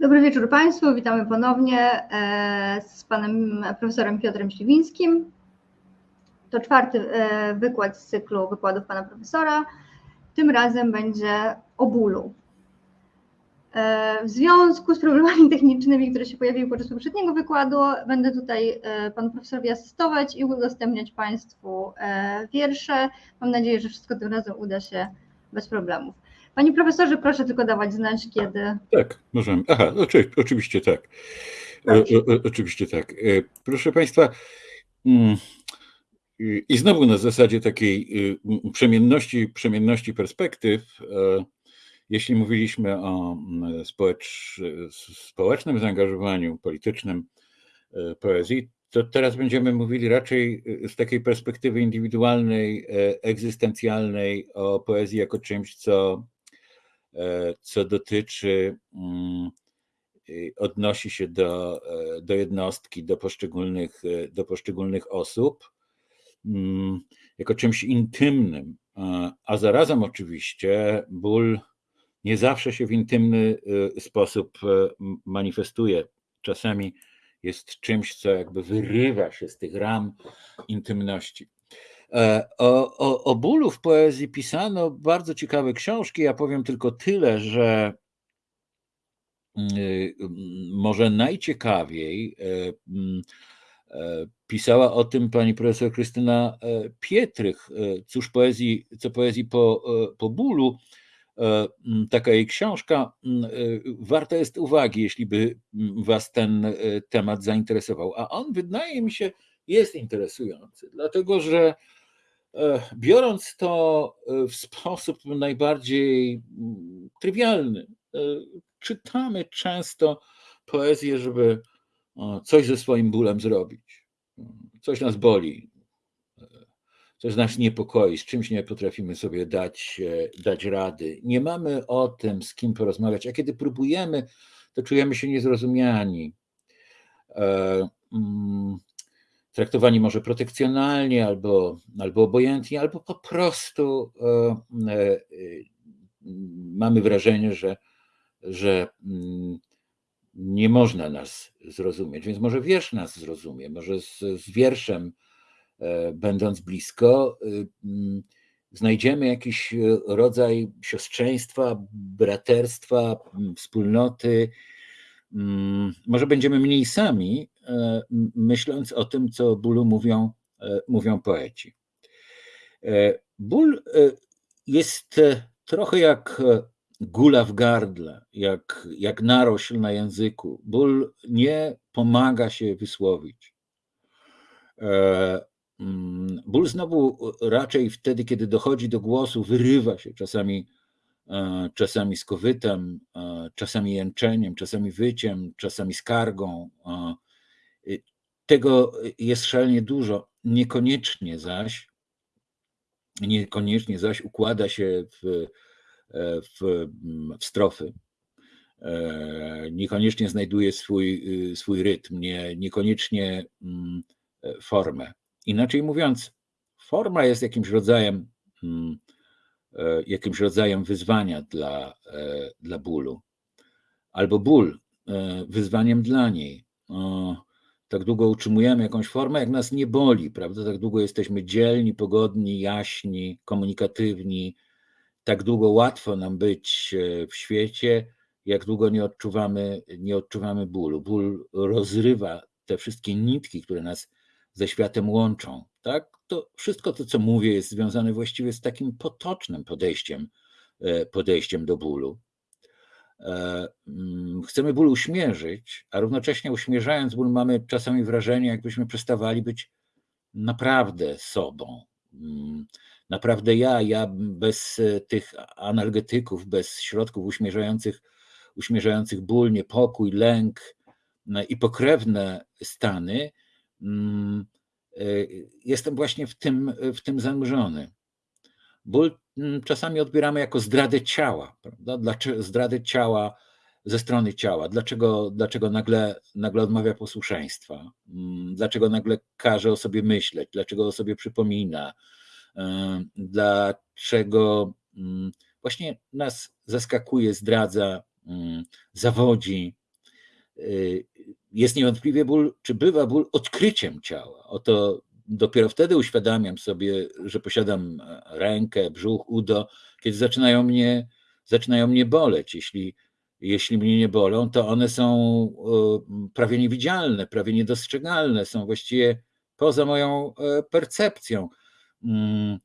Dobry wieczór Państwu, witamy ponownie e, z panem profesorem Piotrem Śliwińskim. To czwarty e, wykład z cyklu wykładów pana profesora. Tym razem będzie o bólu. E, w związku z problemami technicznymi, które się pojawiły podczas poprzedniego wykładu, będę tutaj panu profesorowi asystować i udostępniać Państwu wiersze. Mam nadzieję, że wszystko tym razem uda się bez problemów. Panie profesorze, proszę tylko dawać znać, kiedy. Tak, możemy. Aha, oczy, oczywiście tak. O, o, oczywiście tak. E, proszę Państwa, mm, i znowu na zasadzie takiej y, przemienności, przemienności perspektyw, e, jeśli mówiliśmy o mm, społecz, społecznym zaangażowaniu politycznym e, poezji, to teraz będziemy mówili raczej z takiej perspektywy indywidualnej, egzystencjalnej o poezji jako czymś, co co dotyczy, mm, odnosi się do, e, do jednostki, do poszczególnych, e, do poszczególnych osób, mm, jako czymś intymnym, a zarazem oczywiście ból nie zawsze się w intymny sposób manifestuje. Czasami jest czymś, co jakby wyrywa się z tych ram intymności. E, o, o, o bólu w poezji pisano bardzo ciekawe książki. Ja powiem tylko tyle, że mm, y, może najciekawiej e, mm, e, pisała o tym pani profesor Krystyna Pietrych, cóż poezji, co poezji po, po bólu. Mm, taka jej książka warta jest uwagi, jeśli by was ten temat zainteresował. A on wydaje mi się jest interesujący, dlatego że biorąc to e, w sposób najbardziej mm, trywialny, e, czytamy często poezję, żeby coś ze swoim bólem zrobić. Coś nas boli, coś nas niepokoi, z czymś nie potrafimy sobie dać, dać rady. Nie mamy o tym, z kim porozmawiać, a kiedy próbujemy, to czujemy się niezrozumiani. Traktowani może protekcjonalnie, albo, albo obojętnie, albo po prostu e, e, mamy wrażenie, że, że mm, nie można nas zrozumieć. Więc może wiersz nas zrozumie, może z, z wierszem, e, będąc blisko, mm, znajdziemy jakiś rodzaj siostrzeństwa, braterstwa, wspólnoty. Mm, może będziemy mniej sami, myśląc o tym, co o bólu mówią, e, mówią poeci. E, ból jest trochę jak gula w gardle, jak, jak narośl na języku. Ból nie pomaga się wysłowić. Mm, ból znowu raczej wtedy, kiedy dochodzi do głosu, wyrywa się czasami, czasami skowytem, czasami jęczeniem, czasami wyciem, czasami skargą, tego jest szalenie dużo. Niekoniecznie zaś, niekoniecznie zaś układa się w, e, w, w strofy. E, niekoniecznie znajduje swój, y, swój rytm, nie, niekoniecznie mm, e, formę. Inaczej mówiąc, forma jest jakimś rodzajem, mm, jakimś rodzajem wyzwania dla, dla bólu, albo ból wyzwaniem dla niej tak długo utrzymujemy jakąś formę, jak nas nie boli, prawda? Tak długo jesteśmy dzielni, pogodni, jaśni, komunikatywni, tak długo łatwo nam być e, w świecie, jak długo nie odczuwamy, nie odczuwamy bólu. Ból rozrywa te wszystkie nitki, które nas ze światem łączą. Tak? To wszystko to, co mówię, jest związane właściwie z takim potocznym podejściem, e, podejściem do bólu. E, mm, chcemy ból uśmierzyć, a równocześnie uśmierzając ból mamy czasami wrażenie, jakbyśmy przestawali być naprawdę sobą. Mm, naprawdę ja, ja bez e, tych analgetyków, bez środków uśmierzających, uśmierzających ból, niepokój, lęk no i pokrewne stany, mm, e, jestem właśnie w tym, w tym zanurzony. Ból mm, czasami odbieramy jako zdradę ciała, prawda? Dlaczego zdradę ciała ze strony ciała? Dlaczego, dlaczego nagle, nagle odmawia posłuszeństwa? Mm, dlaczego nagle każe o sobie myśleć? Dlaczego o sobie przypomina? Dlaczego mm, właśnie nas zaskakuje, zdradza, zawodzi, y, jest niewątpliwie ból, czy bywa ból odkryciem ciała. Oto dopiero wtedy uświadamiam sobie, że posiadam rękę, brzuch, udo, kiedy zaczynają mnie, zaczynają mnie boleć. Jeśli, jeśli mnie nie bolą, to one są y, prawie niewidzialne, prawie niedostrzegalne, są właściwie poza moją e, percepcją. Mm,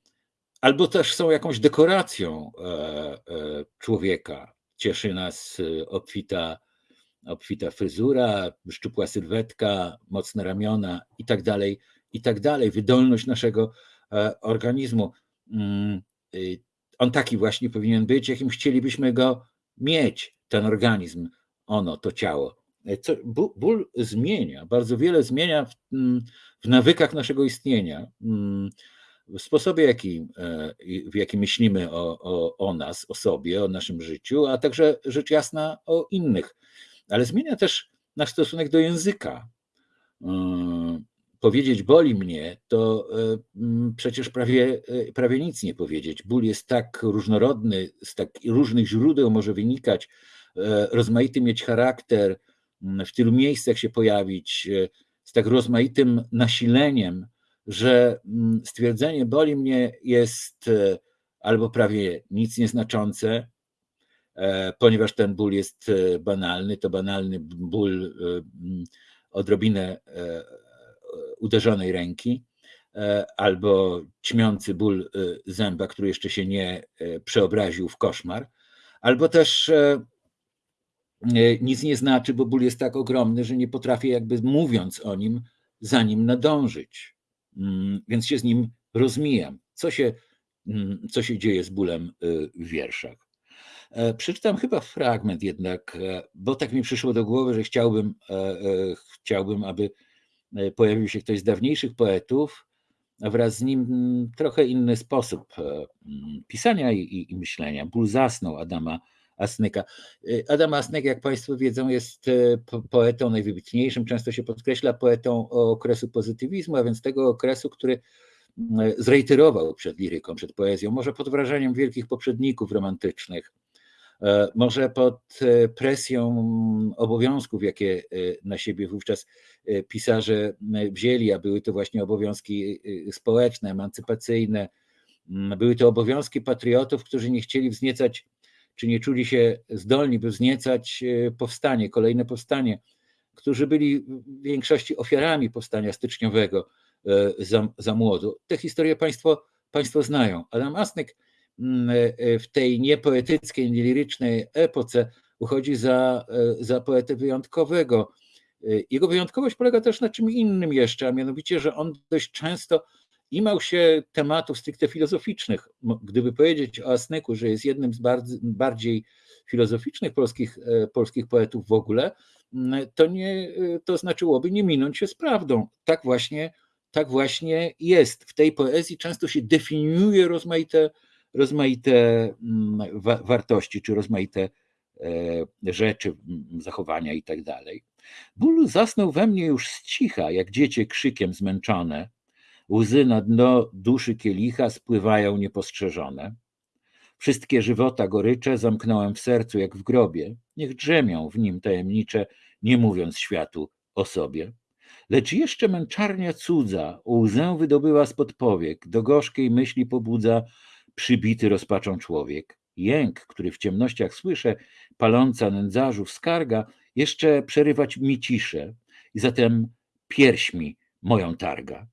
albo też są jakąś dekoracją e, e, człowieka. Cieszy nas obfita, obfita fryzura, szczupła sylwetka, mocne ramiona i tak dalej, i tak dalej. Wydolność naszego organizmu. Mm, y, on taki właśnie powinien być, jakim chcielibyśmy go mieć, ten organizm, ono, to ciało. Co, ból zmienia, bardzo wiele zmienia w, mm, w nawykach naszego istnienia, mm, w sposobie, jaki, e, w jakim myślimy o, o, o nas, o sobie, o naszym życiu, a także rzecz jasna o innych. Ale zmienia też nasz stosunek do języka. E, powiedzieć boli mnie, to e, przecież prawie, prawie nic nie powiedzieć. Ból jest tak różnorodny, z tak różnych źródeł może wynikać, rozmaity mieć charakter, w tylu miejscach się pojawić, z tak rozmaitym nasileniem, że mm, stwierdzenie boli mnie jest e, albo prawie nic nieznaczące, e, ponieważ ten ból jest e, banalny, to banalny ból mm, odrobinę uderzonej ręki, albo ćmiący ból zęba, który jeszcze się nie przeobraził w koszmar, albo też nic nie znaczy, bo ból jest tak ogromny, że nie potrafię jakby mówiąc o nim, za nim nadążyć. Mm, więc się z nim rozmijam. Co się, mm, co się dzieje z bólem w wierszach? E, przeczytam chyba fragment jednak, e, bo tak mi przyszło do głowy, że chciałbym, e, chciałbym aby pojawił się ktoś z dawniejszych poetów, a wraz z nim mm, trochę inny sposób pisania i, i, i myślenia. Ból zasnął Adama Asnyka. Y, Adam Asnyk, jak Państwo wiedzą, jest poetą najwybitniejszym, często się podkreśla poetą okresu pozytywizmu, a więc tego okresu, który y, zreiterował przed liryką, przed poezją, może pod wrażeniem wielkich poprzedników romantycznych, może pod presją obowiązków, jakie na siebie wówczas pisarze wzięli, a były to właśnie obowiązki społeczne, emancypacyjne, były to obowiązki patriotów, którzy nie chcieli wzniecać czy nie czuli się zdolni, by wzniecać e, powstanie, kolejne powstanie, którzy byli w większości ofiarami powstania styczniowego e, za, za młodu. Te historie Państwo, państwo znają. Adam Asnyk mm, e, w tej niepoetyckiej, nielirycznej epoce uchodzi za, za poetę wyjątkowego. Jego wyjątkowość polega też na czym innym jeszcze, a mianowicie, że on dość często imał się tematów stricte filozoficznych. Gdyby powiedzieć o Asnyku, że jest jednym z bardziej filozoficznych polskich, e, polskich poetów w ogóle, to, nie, e, to znaczyłoby nie minąć się z prawdą. Tak właśnie, tak właśnie jest. W tej poezji często się definiuje rozmaite, rozmaite wartości, czy rozmaite e, rzeczy, zachowania i tak dalej. Ból zasnął we mnie już z cicha, jak dziecię krzykiem zmęczone, Łzy na dno duszy kielicha spływają niepostrzeżone. Wszystkie żywota gorycze zamknąłem w sercu jak w grobie. Niech drzemią w nim tajemnicze, nie mówiąc światu o sobie. Lecz jeszcze męczarnia cudza łzę wydobyła spod powiek, do gorzkiej myśli pobudza przybity rozpaczą człowiek. Jęk, który w ciemnościach słyszę, paląca nędzarzów skarga, jeszcze przerywać mi ciszę i zatem pierśmi moją targa.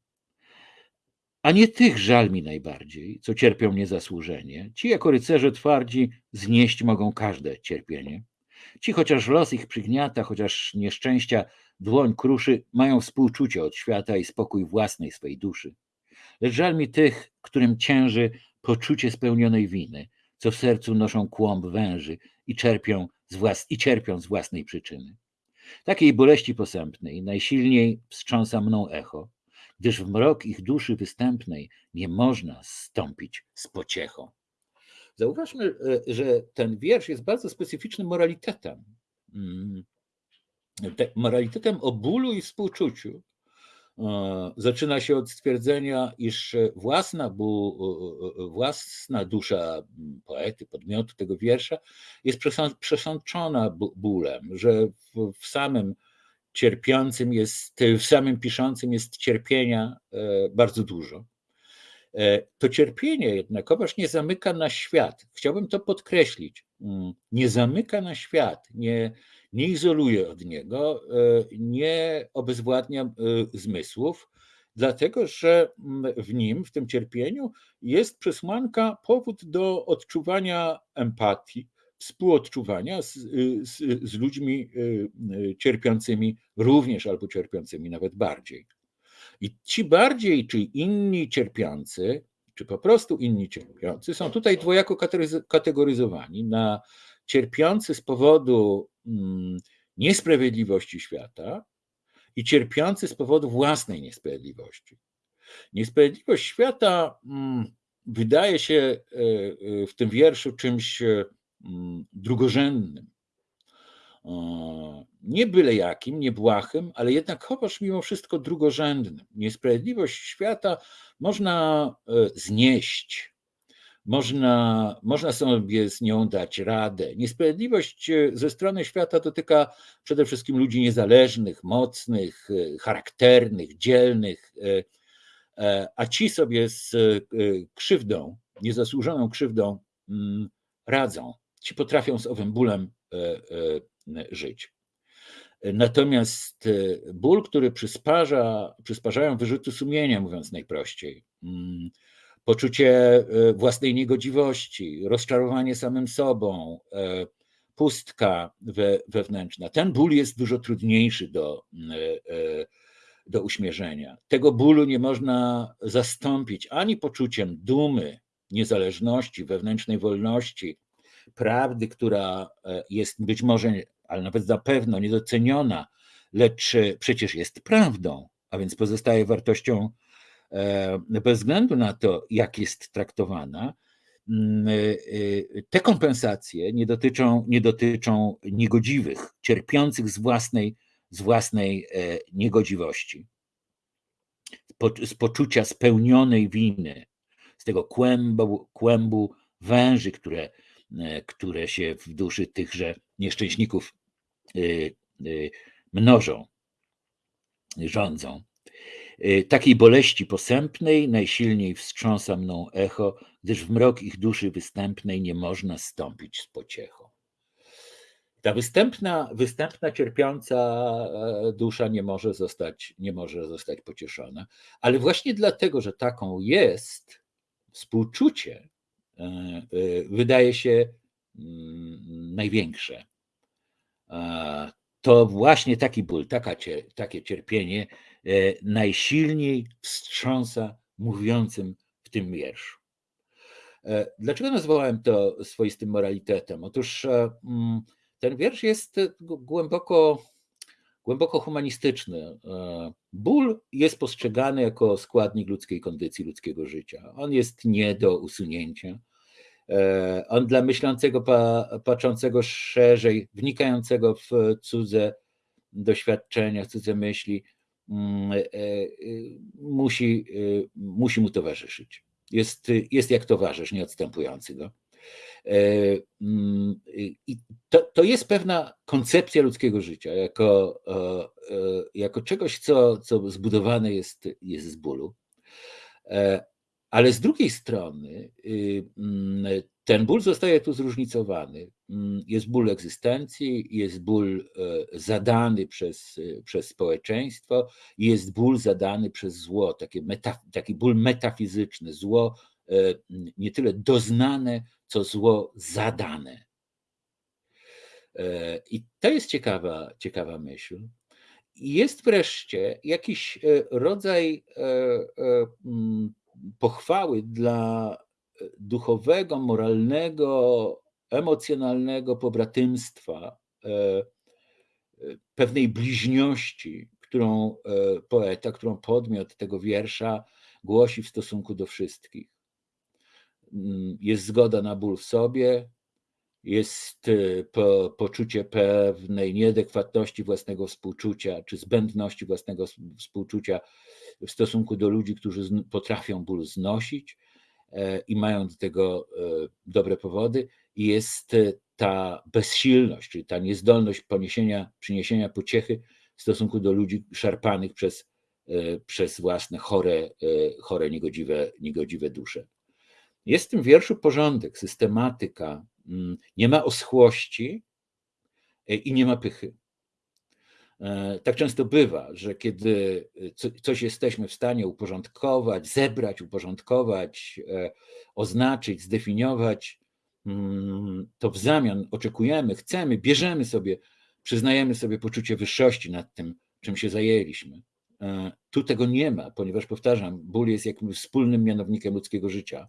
A nie tych żal mi najbardziej, co cierpią niezasłużenie. Ci jako rycerze twardzi znieść mogą każde cierpienie. Ci chociaż los ich przygniata, chociaż nieszczęścia dłoń kruszy, mają współczucie od świata i spokój własnej swej duszy. Lecz żal mi tych, którym cięży poczucie spełnionej winy, co w sercu noszą kłąb węży i czerpią z, włas- i cierpią z własnej przyczyny. Takiej boleści posępnej najsilniej wstrząsa mną echo, gdyż w mrok ich duszy występnej nie można stąpić z pociechą. Zauważmy, e, że ten wiersz jest bardzo specyficznym moralitetem. Mm. Moralitetem o bólu i współczuciu, zaczyna się od stwierdzenia, iż własna, własna dusza poety, podmiotu tego wiersza jest przesączona bólem, że w samym cierpiącym jest, w samym piszącym jest cierpienia bardzo dużo. E, to cierpienie jednakowoż nie zamyka na świat. Chciałbym to podkreślić. Mm, nie zamyka na świat, nie, nie izoluje od niego, e, nie obezwładnia e, zmysłów, dlatego że mm, w nim, w tym cierpieniu, jest przesłanka, powód do odczuwania empatii, współodczuwania z, z, z ludźmi cierpiącymi również albo cierpiącymi nawet bardziej. I ci bardziej czy inni cierpiący, czy po prostu inni cierpiący, są tutaj dwojako kategoryzowani na cierpiący z powodu niesprawiedliwości świata i cierpiący z powodu własnej niesprawiedliwości. Niesprawiedliwość świata mm, wydaje się e, e, w tym wierszu czymś mm, drugorzędnym nie byle jakim, nie błahym, ale jednakowoż mimo wszystko drugorzędnym. Niesprawiedliwość świata można e, znieść, można, można sobie z nią dać radę. Niesprawiedliwość e, ze strony świata dotyka przede wszystkim ludzi niezależnych, mocnych, e, charakternych, dzielnych, a ci sobie z krzywdą, niezasłużoną krzywdą mm, radzą. Ci potrafią z owym bólem żyć. Natomiast e, ból, który przysparza, przysparzają wyrzuty sumienia, mówiąc najprościej, mm, poczucie e, własnej niegodziwości, rozczarowanie samym sobą, e, pustka we, wewnętrzna. Ten ból jest dużo trudniejszy do, do uśmierzenia. Tego bólu nie można zastąpić ani poczuciem dumy, niezależności, wewnętrznej wolności, prawdy, która jest być może ale nawet na pewno niedoceniona, lecz przecież jest prawdą, a więc pozostaje wartością e, bez względu na to, jak jest traktowana. Mm, e, e, te kompensacje nie dotyczą, nie dotyczą niegodziwych, cierpiących z własnej, z własnej niegodziwości, z poczucia spełnionej winy, z tego kłębu, kłębu węży, które, które się w duszy tychże nieszczęśników mnożą, rządzą. Y, takiej boleści posępnej najsilniej wstrząsa mną echo, gdyż w mrok ich duszy występnej nie można stąpić z pociechą. Ta występna, występna cierpiąca e, dusza nie może, zostać, nie może zostać pocieszona, ale właśnie dlatego, że taką jest, współczucie e, e, wydaje się mm, największe to właśnie taki ból, taka, takie cierpienie najsilniej wstrząsa mówiącym w tym wierszu. E, dlaczego nazwałem to swoistym moralitetem? Otóż e, mm, ten wiersz jest głęboko, głęboko humanistyczny. Ból jest postrzegany jako składnik ludzkiej kondycji, ludzkiego życia. On jest nie do usunięcia. E, on dla myślącego, patrzącego szerzej, wnikającego w cudze doświadczenia, cudze myśli, e, e, musi, musi mu towarzyszyć. Jest, jest jak towarzysz, nieodstępujący go. Mm, I to, to jest pewna koncepcja ludzkiego życia, jako, jako czegoś, co, co zbudowane jest, jest z bólu. Ale z drugiej strony y, mm, ten ból zostaje tu zróżnicowany. Mm, jest ból egzystencji, jest ból e, zadany przez, e, przez społeczeństwo, jest ból zadany przez zło, taki ból metafizyczny, zło e, nie tyle doznane, co zło zadane. I to jest ciekawa, ciekawa myśl. Jest wreszcie jakiś rodzaj pochwały dla duchowego, moralnego, emocjonalnego pobratymstwa, e, e, pewnej bliźniości, którą poeta, którą podmiot tego wiersza głosi w stosunku do wszystkich. Mm, jest zgoda na ból w sobie, jest po, poczucie pewnej nieadekwatności własnego współczucia, czy zbędności własnego współczucia w stosunku do ludzi, którzy potrafią ból znosić e, i mają do tego e, dobre powody, jest e, ta bezsilność, czyli ta niezdolność poniesienia, przyniesienia pociechy w stosunku do ludzi szarpanych przez, przez własne chore, chore niegodziwe, niegodziwe dusze. Jest w tym wierszu porządek, systematyka, mm, nie ma oschłości e, i nie ma pychy. E, tak często bywa, że kiedy coś jesteśmy w stanie uporządkować, zebrać, uporządkować, e, oznaczyć, zdefiniować, mm, to w zamian oczekujemy, chcemy, bierzemy sobie, przyznajemy sobie poczucie wyższości nad tym, czym się zajęliśmy. Tu tego nie ma, ponieważ powtarzam, ból jest jakimś wspólnym mianownikiem ludzkiego życia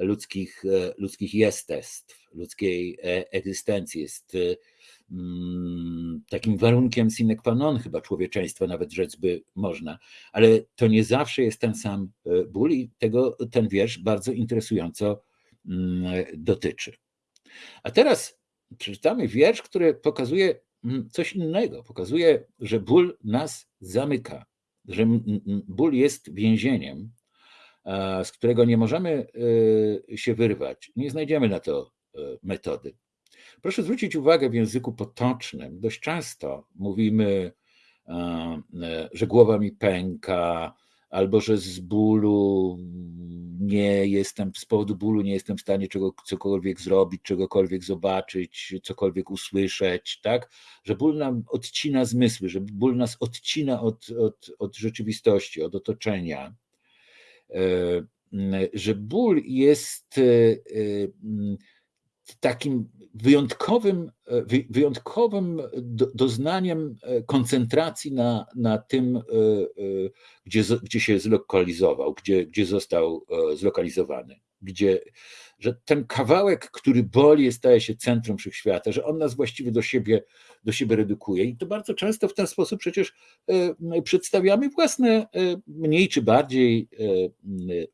ludzkich, e, ludzkich jestestw, ludzkiej e, egzystencji. Jest e, takim warunkiem sine qua non chyba człowieczeństwa, nawet rzec by można, ale to nie zawsze jest ten sam ból i tego ten wiersz bardzo interesująco mm, dotyczy. A teraz przeczytamy wiersz, który pokazuje mm, coś innego. Pokazuje, że ból nas zamyka, że ból jest więzieniem, z którego nie możemy y, się wyrwać. Nie znajdziemy na to y, metody. Proszę zwrócić uwagę w języku potocznym. Dość często mówimy, że głowa mi pęka, albo że z bólu nie jestem, z powodu bólu nie jestem w stanie czego, cokolwiek zrobić, czegokolwiek zobaczyć, cokolwiek usłyszeć, tak? Że ból nam odcina zmysły, że ból nas odcina od, od, od rzeczywistości, od otoczenia. E, że ból jest e, e, takim wyjątkowym, wyjątkowym doznaniem koncentracji na, na tym, gdzie, gdzie się zlokalizował, gdzie, gdzie został zlokalizowany, gdzie, że ten kawałek, który boli, staje się centrum wszechświata, że on nas właściwie do siebie, do siebie redukuje. I to bardzo często w ten sposób przecież e, przedstawiamy własne, e, mniej czy bardziej e,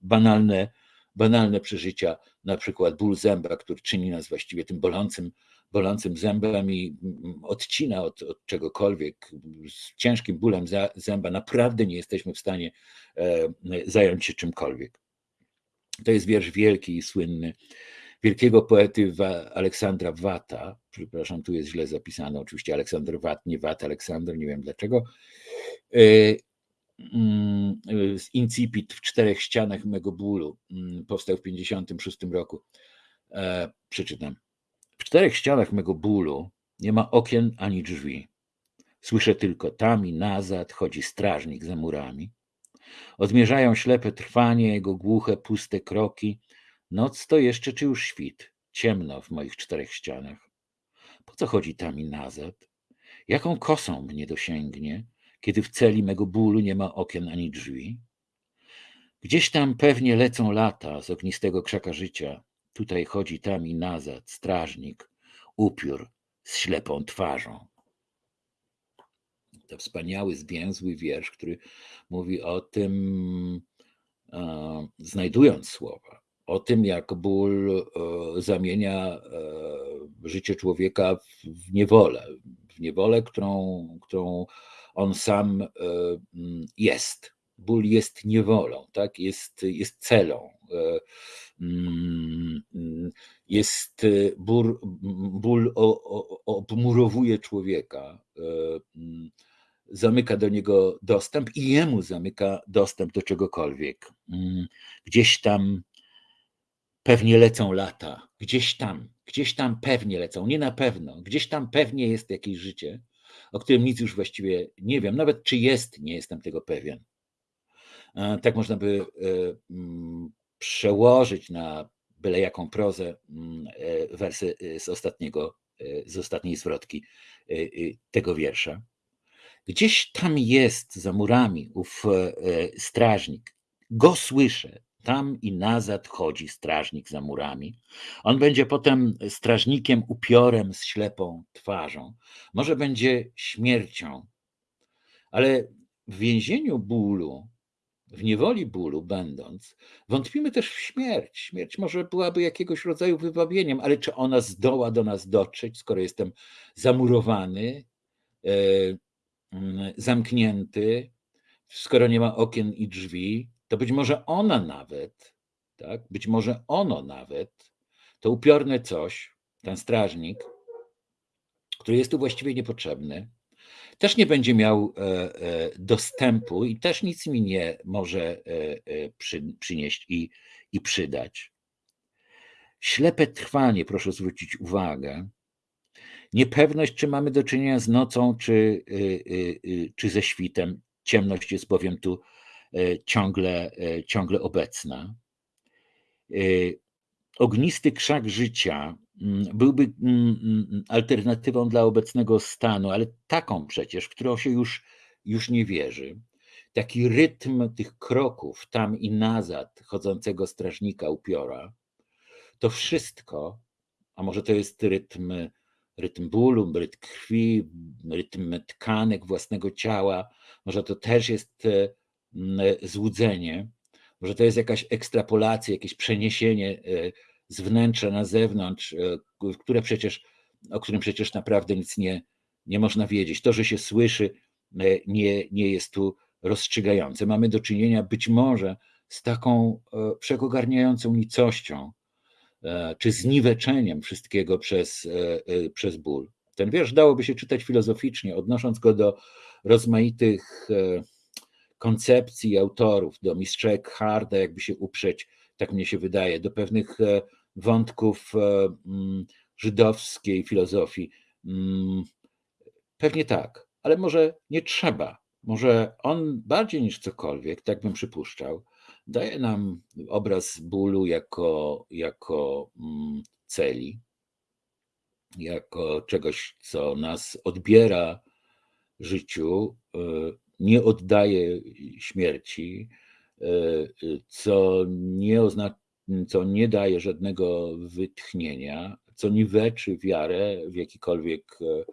banalne, banalne przeżycia, na przykład ból zęba, który czyni nas właściwie tym bolącym, bolącym zębem i odcina od, od czegokolwiek. Z ciężkim bólem zęba naprawdę nie jesteśmy w stanie zająć się czymkolwiek. To jest wiersz wielki i słynny wielkiego poety Aleksandra Wata. Przepraszam, tu jest źle zapisane. Oczywiście Aleksander Wat, nie Wat, Aleksander, nie wiem dlaczego. Mm, z Incipit w czterech ścianach mego bólu mm, powstał w 1956 roku. E, przeczytam. W czterech ścianach mego bólu nie ma okien ani drzwi. Słyszę tylko tam i nazad chodzi strażnik za murami. Odmierzają ślepe trwanie, jego głuche, puste kroki. Noc to jeszcze czy już świt? Ciemno w moich czterech ścianach. Po co chodzi tam i nazad? Jaką kosą mnie dosięgnie, kiedy w celi mego bólu nie ma okien ani drzwi? Gdzieś tam pewnie lecą lata z ognistego krzaka życia. Tutaj chodzi tam i nazad strażnik, upiór z ślepą twarzą to wspaniały, zwięzły wiersz, który mówi o tym, e, znajdując słowa, o tym, jak ból e, zamienia e, życie człowieka w niewolę, w niewolę, którą, którą on sam jest. Ból jest niewolą, tak? jest, jest celą. Mm, jest ból, ból obmurowuje człowieka zamyka do niego dostęp i jemu zamyka dostęp do czegokolwiek. Mm, gdzieś tam pewnie lecą lata, gdzieś tam, gdzieś tam pewnie lecą, nie na pewno, gdzieś tam pewnie jest jakieś życie, o którym nic już właściwie nie wiem, nawet czy jest, nie jestem tego pewien. Tak można by e, mm, przełożyć na byle jaką prozę mm, e, wersy e, z ostatniego, z ostatniej zwrotki tego wiersza. Gdzieś tam jest za murami ów e, strażnik. Go słyszę. Tam i nazad chodzi strażnik za murami. On będzie potem strażnikiem upiorem z ślepą twarzą. Może będzie śmiercią. Ale w więzieniu bólu w niewoli bólu będąc, wątpimy też w śmierć. Śmierć może byłaby jakiegoś rodzaju wybawieniem, ale czy ona zdoła do nas dotrzeć, skoro jestem zamurowany, e, mm, zamknięty, skoro nie ma okien i drzwi, to być może ona nawet, tak, być może ono nawet, to upiorne coś, ten strażnik, który jest tu właściwie niepotrzebny, też nie będzie miał e, e, dostępu i też nic mi nie może e, przynieść i, i przydać. Ślepe trwanie, proszę zwrócić uwagę, niepewność, czy mamy do czynienia z nocą, czy, czy ze świtem. Ciemność jest bowiem tu ciągle, ciągle obecna. Ognisty krzak życia Mm, byłby mm, mm, alternatywą dla obecnego stanu, ale taką przecież, w którą się już, już nie wierzy. Taki rytm tych kroków tam i nazad chodzącego strażnika upiora, to wszystko, a może to jest rytm, rytm bólu, rytm krwi, rytm tkanek własnego ciała, może to też jest e, złudzenie, może to jest jakaś ekstrapolacja, jakieś przeniesienie e, z wnętrza na zewnątrz, e, które przecież, o którym przecież naprawdę nic nie, nie można wiedzieć. To, że się słyszy, e, nie, nie jest tu rozstrzygające. Mamy do czynienia być może z taką e, wszechogarniającą nicością, czy zniweczeniem wszystkiego przez, przez ból. Ten wiersz dałoby się czytać filozoficznie, odnosząc go do rozmaitych koncepcji autorów, do mistrza Eckharda, jakby się uprzeć tak mnie się wydaje, do pewnych e, wątków e, mm, żydowskiej filozofii. Mm, pewnie tak, ale może nie trzeba. Może on bardziej niż cokolwiek, tak bym przypuszczał, daje nam obraz bólu jako, jako mm, celi, jako czegoś, co nas odbiera życiu, e, nie oddaje śmierci, E, co nie, co nie daje żadnego wytchnienia, co niweczy wiarę w jakikolwiek e,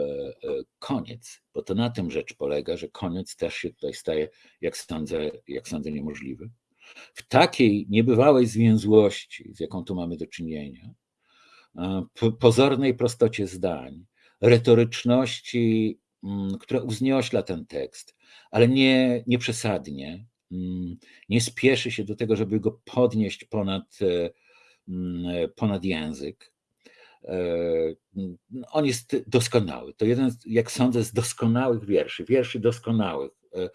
e, koniec, bo to na tym rzecz polega, że koniec też się tutaj staje, jak sądzę, jak sądzę niemożliwy. W takiej niebywałej zwięzłości, z jaką tu mamy do czynienia, pozornej prostocie zdań, retoryczności, która uzniośla ten tekst, ale nie, nie przesadnie, Mm, nie spieszy się do tego, żeby go podnieść ponad, e, mm, ponad język. E, mm, on jest doskonały. To jeden, jak sądzę, z doskonałych wierszy, wierszy doskonałych, e,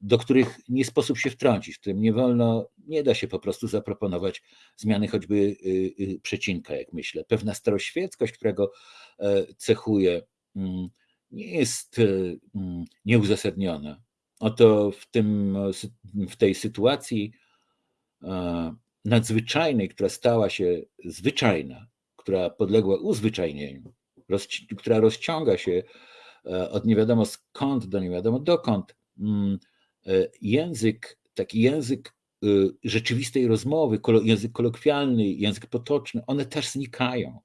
do których nie sposób się wtrącić, w którym nie wolno, nie da się po prostu zaproponować zmiany choćby y, y, przecinka, jak myślę. Pewna staroświeckość, którego cechuje, nie jest nieuzasadniona. Oto w, tym, w tej sytuacji e, nadzwyczajnej, która stała się zwyczajna, która podległa uzwyczajnieniu, która rozciąga się e, od nie wiadomo skąd do nie wiadomo dokąd, mm, e, język, taki język rzeczywistej rozmowy, język kolokwialny, język potoczny, one też znikają.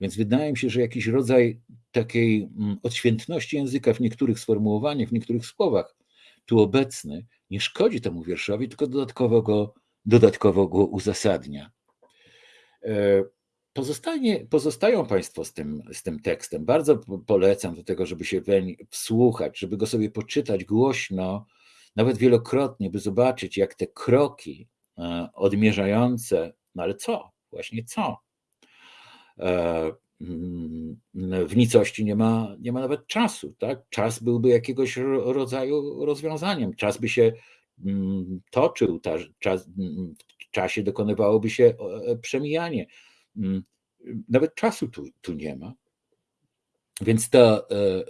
Więc wydaje mi się, że jakiś rodzaj takiej mm, odświętności języka w niektórych sformułowaniach, w niektórych słowach tu obecny nie szkodzi temu wierszowi, tylko dodatkowo go, dodatkowo go uzasadnia. E, pozostanie, pozostają Państwo z tym, z tym tekstem. Bardzo polecam do tego, żeby się weń wsłuchać, żeby go sobie poczytać głośno, nawet wielokrotnie, by zobaczyć, jak te kroki e, odmierzające, no ale co? Właśnie co? E, Mm, w nicości nie ma, nie ma nawet czasu. Tak? Czas byłby jakiegoś rodzaju rozwiązaniem. Czas by się mm, toczył, czas, mm, w czasie dokonywałoby się e, przemijanie. Nawet czasu tu, tu nie ma. Więc to, e,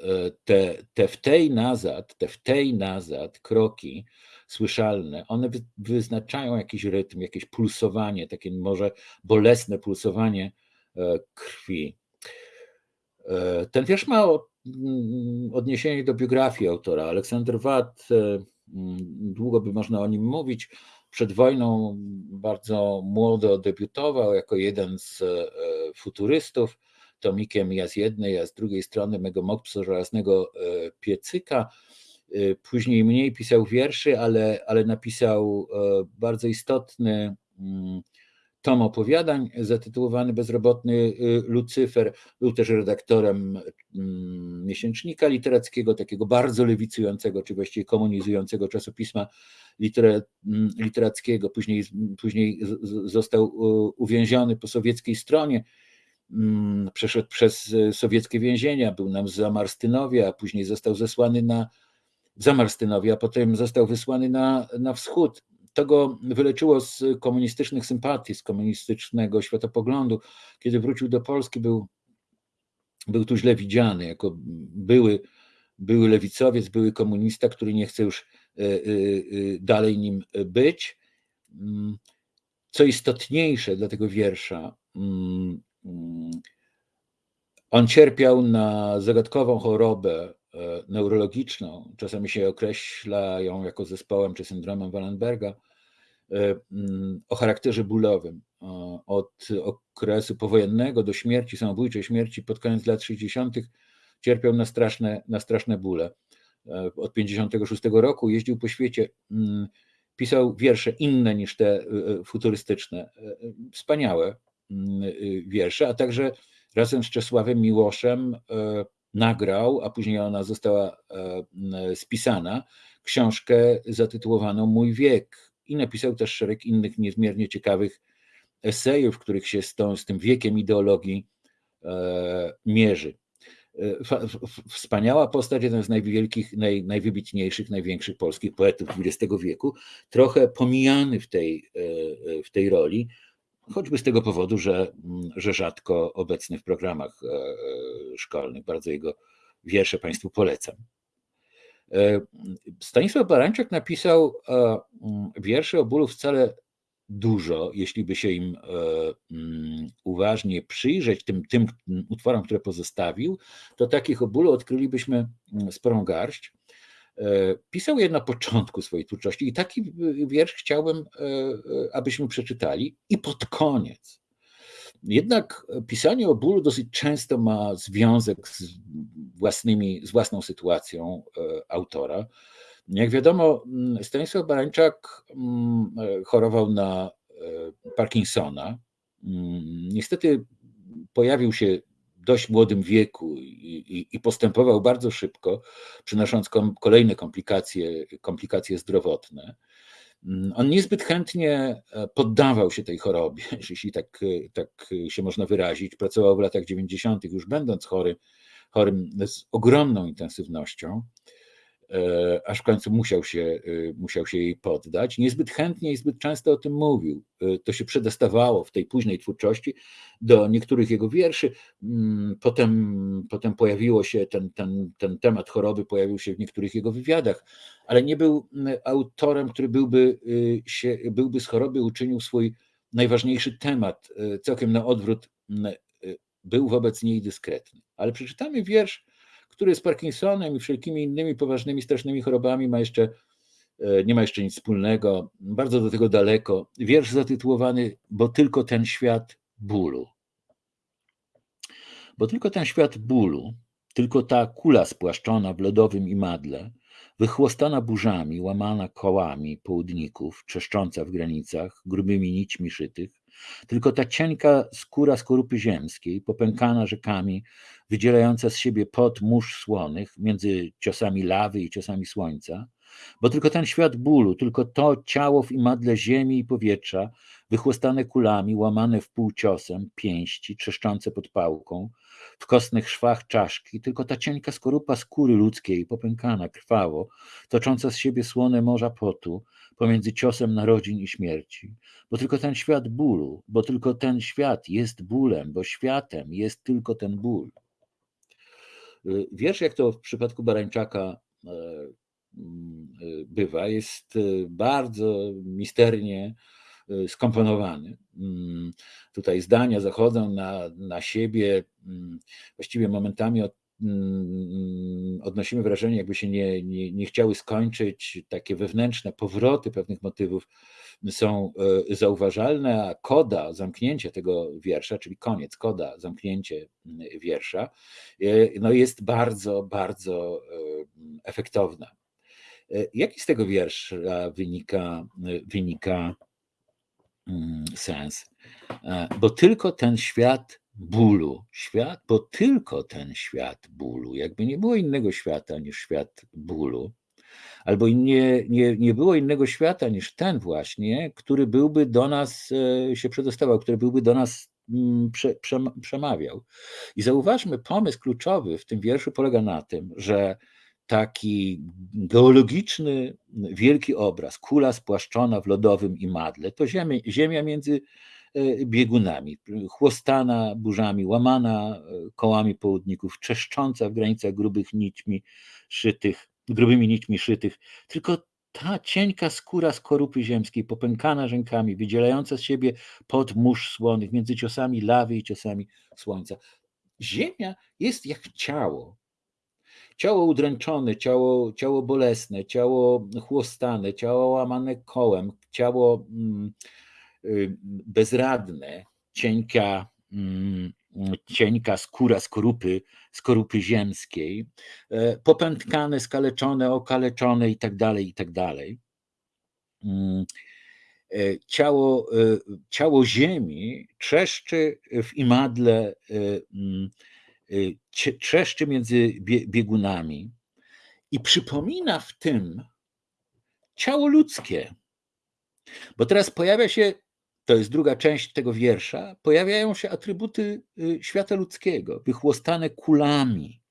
te, te w tej nazad, te w tej nazad kroki słyszalne, one wyznaczają jakiś rytm, jakieś pulsowanie, takie może bolesne pulsowanie krwi. E, ten wiersz ma mm, odniesienie do biografii autora. Aleksander Watt, e, mm, długo by można o nim mówić. Przed wojną bardzo młodo debiutował jako jeden z e, futurystów, tomikiem ja z jednej, ja z drugiej strony mego Mopsa żelaznego piecyka. Później mniej pisał wierszy, ale, ale napisał bardzo istotny mm, tom opowiadań zatytułowany Bezrobotny y, Lucyfer. Był też redaktorem mm, miesięcznika literackiego, takiego bardzo lewicującego, czy właściwie komunizującego czasopisma mm, literackiego. Później, później został uwięziony po sowieckiej stronie. Mm, przeszedł przez sowieckie więzienia, był nam z Zamarstynowie, a później został zesłany na Zamarstynowie, a potem został wysłany na, na wschód to go wyleczyło z komunistycznych sympatii, z komunistycznego światopoglądu. Kiedy wrócił do Polski, był, był tu źle widziany jako były, były lewicowiec, były komunista, który nie chce już e, e, e, dalej nim być. Mm, co istotniejsze dla tego wiersza, mm, mm, on cierpiał na zagadkową chorobę neurologiczną, czasami się określa ją jako zespołem czy syndromem Wallenberga, e, mm, o charakterze bólowym. Od okresu powojennego do śmierci, samobójczej śmierci pod koniec lat 60. cierpiał na straszne, na straszne bóle. E, od 56 roku jeździł po świecie, mm, pisał wiersze inne niż te e, futurystyczne, wspaniałe mm, wiersze, a także razem z Czesławem Miłoszem nagrał, a później ona została e, spisana, książkę zatytułowaną Mój wiek. I napisał też szereg innych niezmiernie ciekawych esejów, w których się z, tą, z tym wiekiem ideologii e, mierzy. E, wspaniała postać, jeden z najwielkich, naj, najwybitniejszych, największych polskich poetów XX wieku, trochę pomijany w tej, w tej roli, choćby z tego powodu, że, mm, że rzadko obecny w programach e, e, szkolnych. Bardzo jego wiersze Państwu polecam. E, Stanisław Barańczak napisał mm, wiersze o bólu wcale dużo, jeśli by się im mm, uważnie przyjrzeć, tym, tym utworom, które pozostawił, to takich o bólu odkrylibyśmy sporą garść. E, pisał je na początku swojej twórczości i taki wiersz chciałbym, e, e, abyśmy przeczytali i pod koniec. Jednak pisanie o bólu dosyć często ma związek z, własnymi, z własną sytuacją autora. Jak wiadomo, Stanisław Barańczak chorował na Parkinsona. Niestety pojawił się dość młodym wieku i, i, postępował bardzo szybko, przynosząc kom, kolejne komplikacje, komplikacje zdrowotne. Mm, on niezbyt chętnie e, poddawał się tej chorobie, jeśli tak, tak się można wyrazić. Pracował w latach 90., już będąc chory, chorym z ogromną intensywnością. E, aż w końcu musiał się, e, musiał się jej poddać. Niezbyt chętnie i zbyt często o tym mówił. E, to się przedostawało w tej późnej twórczości do niektórych jego wierszy. Mm, potem, potem pojawiło się ten, ten, ten temat choroby, pojawił się w niektórych jego wywiadach, ale nie był mm, autorem, który byłby, się, byłby z choroby uczynił swój najważniejszy temat, całkiem na odwrót, mm, był wobec niej dyskretny. Ale przeczytamy wiersz, który z Parkinsonem i wszelkimi innymi poważnymi, strasznymi chorobami ma jeszcze, e, nie ma jeszcze nic wspólnego, bardzo do tego daleko. Wiersz zatytułowany Bo tylko ten świat bólu. Bo tylko ten świat bólu, tylko ta kula spłaszczona w lodowym imadle, wychłostana burzami, łamana kołami południków, trzeszcząca w granicach, grubymi nićmi szytych, tylko ta cienka skóra skorupy ziemskiej, popękana rzekami, wydzielająca z siebie pot mórz słonych między ciosami lawy i ciosami słońca, bo tylko ten świat bólu, tylko to ciało w imadle ziemi i powietrza, wychłostane kulami, łamane w pół ciosem, pięści, trzeszczące pod pałką, w kostnych szwach czaszki, tylko ta cienka skorupa skóry ludzkiej, popękana krwawo, tocząca z siebie słone morza potu, pomiędzy ciosem narodzin i śmierci, bo tylko ten świat bólu, bo tylko ten świat jest bólem, bo światem jest tylko ten ból. Y, wiersz, jak to w przypadku Barańczaka e, mm, y, bywa, jest y, bardzo misternie skomponowany. Mm, tutaj zdania zachodzą na, na siebie, mm, właściwie momentami od, odnosimy wrażenie, jakby się nie, nie, nie chciały skończyć, takie wewnętrzne powroty pewnych motywów są e, zauważalne, a koda, zamknięcie tego wiersza, czyli koniec, koda, zamknięcie wiersza, e, no jest bardzo, bardzo efektowna. Jaki z tego wiersza wynika, wynika mm, sens? Bo tylko ten świat bólu, świat, bo tylko ten świat bólu, jakby nie było innego świata niż świat bólu, albo nie, nie, nie było innego świata niż ten właśnie, który byłby do nas e, się przedostawał, który byłby do nas mm, prze, przemawiał. I zauważmy, pomysł kluczowy w tym wierszu polega na tym, że taki geologiczny, wielki obraz, kula spłaszczona w lodowym imadle, to ziemia, ziemia między e, biegunami, chłostana burzami, łamana e, kołami południków, czeszcząca w granicach grubych nićmi szytych grubymi nićmi szytych, tylko ta cienka skóra skorupy ziemskiej, popękana rzękami, wydzielająca z siebie pod mórz słonych, między ciosami lawy i ciosami słońca. Ziemia jest jak ciało. Ciało udręczone, ciało, ciało bolesne, ciało chłostane, ciało łamane kołem, ciało mm, y, bezradne, cienka, mm, cienka skóra skorupy, skorupy ziemskiej, e, popętkane, skaleczone, okaleczone i tak dalej, i tak. Mm, e, ciało, e, ciało ziemi trzeszczy w imadle, trzeszczy między biegunami i przypomina w tym ciało ludzkie. Bo teraz pojawia się to jest druga część tego wiersza, pojawiają się atrybuty y, świata ludzkiego, wychłostane kulami,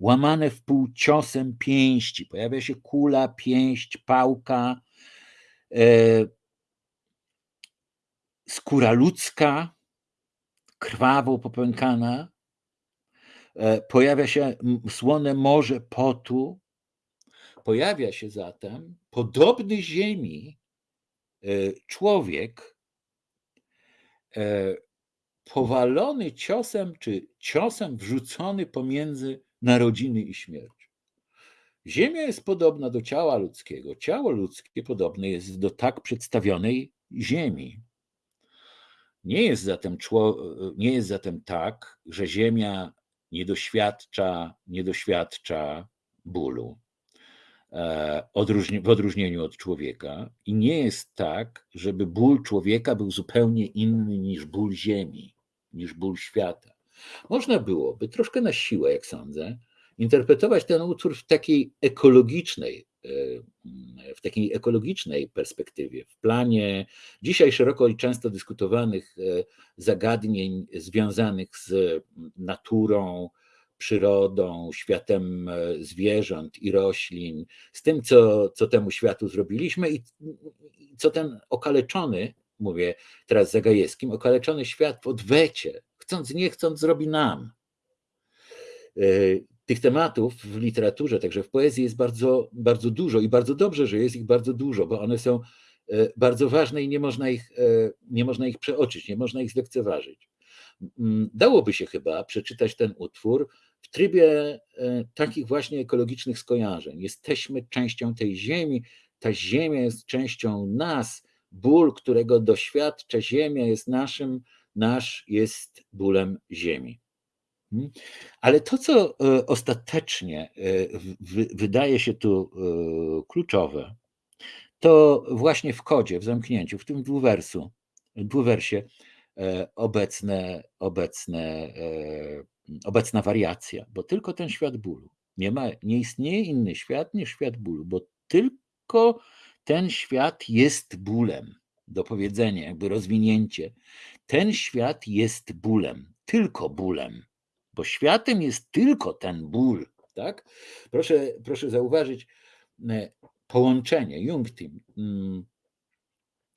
łamane w pół ciosem pięści. Pojawia się kula, pięść, pałka, e, skóra ludzka, krwawo popękana. E, pojawia się słone morze potu. Pojawia się zatem podobny ziemi e, człowiek, E, powalony ciosem, czy ciosem wrzucony pomiędzy narodziny i śmierć. Ziemia jest podobna do ciała ludzkiego. Ciało ludzkie podobne jest do tak przedstawionej Ziemi. Nie jest zatem, nie jest zatem tak, że Ziemia nie doświadcza, nie doświadcza bólu. E, w odróżnieniu od człowieka. I nie jest tak, żeby ból człowieka był zupełnie inny niż ból Ziemi, niż ból świata. Można byłoby troszkę na siłę, jak sądzę, interpretować ten utwór w takiej ekologicznej, w takiej ekologicznej perspektywie, w planie dzisiaj szeroko i często dyskutowanych e, zagadnień związanych z naturą, przyrodą, światem e, zwierząt i roślin, z tym, co, co temu światu zrobiliśmy i co ten okaleczony, mówię teraz Zagajewskim, okaleczony świat w odwecie, chcąc nie chcąc, zrobi nam. E, tych tematów w literaturze, także w poezji jest bardzo, bardzo dużo i bardzo dobrze, że jest ich bardzo dużo, bo one są e, bardzo ważne i nie można ich, nie można ich przeoczyć, nie można ich zlekceważyć. Dałoby się chyba przeczytać ten utwór w trybie e, takich właśnie ekologicznych skojarzeń. Jesteśmy częścią tej ziemi, ta ziemia jest częścią nas, ból, którego doświadcza ziemia jest naszym, nasz jest bólem ziemi. Hmm? Ale to, co e, ostatecznie e, wydaje się tu kluczowe, to właśnie w kodzie, w zamknięciu, w tym dwuwersu, dwuwersie obecne, obecne obecna wariacja, bo tylko ten świat bólu. Nie, ma, nie istnieje inny świat niż świat bólu, bo tylko ten świat jest bólem. Do powiedzenia, jakby rozwinięcie. Ten świat jest bólem, tylko bólem, bo światem jest tylko ten ból. Tak? Proszę, proszę zauważyć e, połączenie, Jungtim, mm,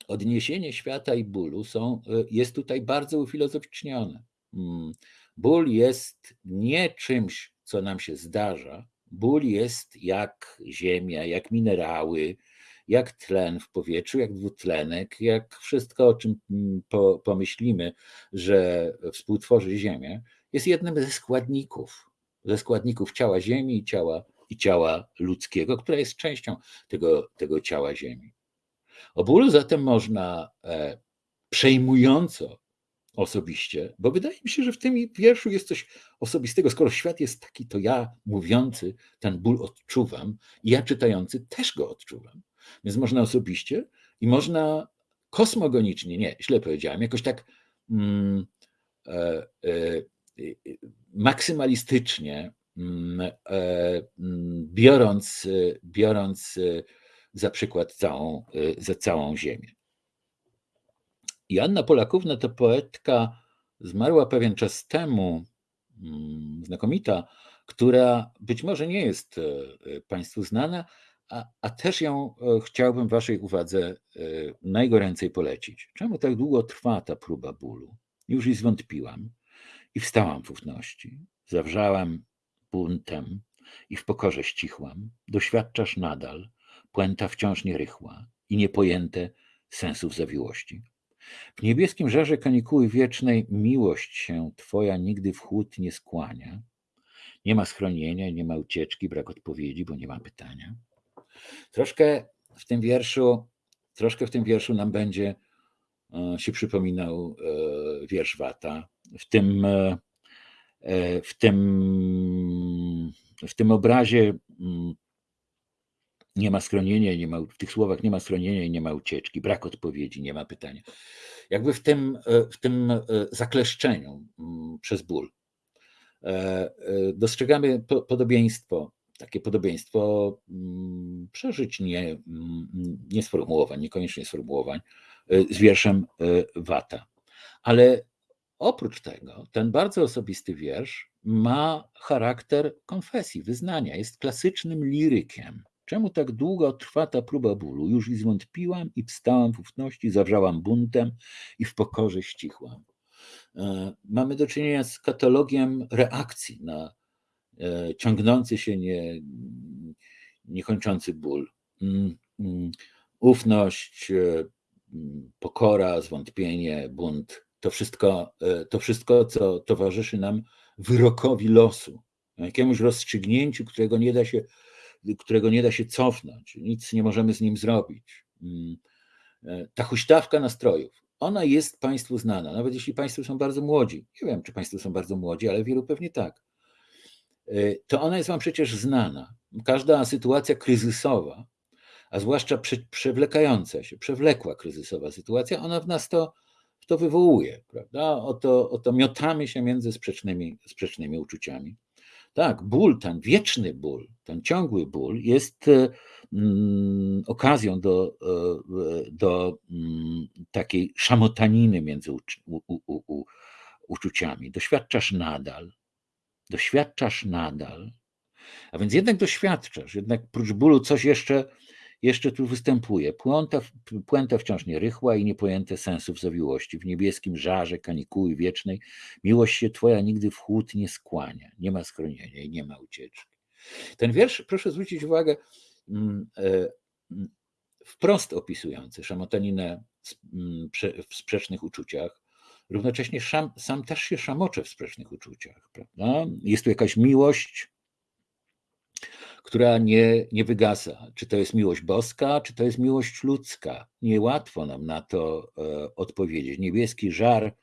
odniesienie świata i bólu są, e, jest tutaj bardzo ufilozoficznione. Mm, Ból jest nie czymś, co nam się zdarza. Ból jest jak ziemia, jak minerały, jak tlen w powietrzu, jak dwutlenek, jak wszystko, o czym mm, po, pomyślimy, że współtworzy Ziemię, jest jednym ze składników, ze składników ciała Ziemi i ciała, i ciała ludzkiego, która jest częścią tego, tego ciała Ziemi. O bólu zatem można e, przejmująco osobiście, bo wydaje mi się, że w tym wierszu jest coś osobistego. Skoro świat jest taki, to ja mówiący ten ból odczuwam i ja czytający też go odczuwam. Więc można osobiście i można kosmogonicznie, nie, źle powiedziałem, jakoś tak mm, e, e, maksymalistycznie, mm, e, mm, biorąc, biorąc za przykład całą, za całą Ziemię. Joanna Polakówna to poetka, zmarła pewien czas temu, mm, znakomita, która być może nie jest Państwu znana, a, a też ją e, chciałbym Waszej uwadze e, najgoręcej polecić. Czemu tak długo trwa ta próba bólu? Już i zwątpiłam i wstałam w ufności. Zawrzałam buntem i w pokorze ścichłam. Doświadczasz nadal, puenta wciąż nierychła i niepojęte sensów zawiłości. W niebieskim żarze kanikuły wiecznej miłość się Twoja nigdy w chłód nie skłania. Nie ma schronienia, nie ma ucieczki, brak odpowiedzi, bo nie ma pytania. Troszkę w tym wierszu, troszkę w tym wierszu nam będzie się przypominał e, wiersz Wata. W tym, e, w tym, w tym obrazie mm, nie ma schronienia, nie ma, w tych słowach nie ma schronienia i nie ma ucieczki, brak odpowiedzi, nie ma pytania. Jakby w tym, w tym zakleszczeniu mm, przez ból dostrzegamy podobieństwo takie podobieństwo mm, przeżyć nie, nie sformułowań, niekoniecznie sformułowań z wierszem y, Wata. Ale oprócz tego, ten bardzo osobisty wiersz ma charakter konfesji, wyznania, jest klasycznym lirykiem. Czemu tak długo trwa ta próba bólu? Już i zwątpiłam i wstałam w ufności, zawrzałam buntem i w pokorze ścichłam. E, mamy do czynienia z katalogiem reakcji na E, ciągnący się, nie, niekończący ból. Mm, mm, ufność, e, pokora, zwątpienie, bunt to wszystko, e, to wszystko, co towarzyszy nam wyrokowi losu, jakiemuś rozstrzygnięciu, którego nie da się, którego nie da się cofnąć, nic nie możemy z nim zrobić. Ta huśtawka nastrojów, ona jest Państwu znana, nawet jeśli Państwo są bardzo młodzi. Nie wiem, czy Państwo są bardzo młodzi, ale wielu pewnie tak. Y, to ona jest Wam przecież znana. Każda sytuacja kryzysowa, a zwłaszcza przewlekająca się, przewlekła kryzysowa sytuacja, ona w nas to, to wywołuje, prawda? Oto, oto miotamy się między sprzecznymi, sprzecznymi uczuciami. Tak, ból, ten wieczny ból, ten ciągły ból jest mm, okazją do, e, do mm, takiej szamotaniny między u, u, u, uczuciami. Doświadczasz nadal, doświadczasz nadal, a więc jednak doświadczasz, jednak prócz bólu coś jeszcze, jeszcze tu występuje. Puenta, puenta wciąż nierychła i niepojęte sensów zawiłości. W niebieskim żarze kanikuły wiecznej miłość się twoja nigdy w chłód nie skłania. Nie ma schronienia i nie ma ucieczki. Ten wiersz, proszę zwrócić uwagę, mm, e, mm, wprost opisujący szamotaninę mm, w sprzecznych uczuciach, równocześnie szam, sam też się szamocze w sprzecznych uczuciach. Prawda? Jest tu jakaś miłość, która nie, nie wygasa. Czy to jest miłość boska, czy to jest miłość ludzka? Niełatwo nam na to e, odpowiedzieć. Niebieski żar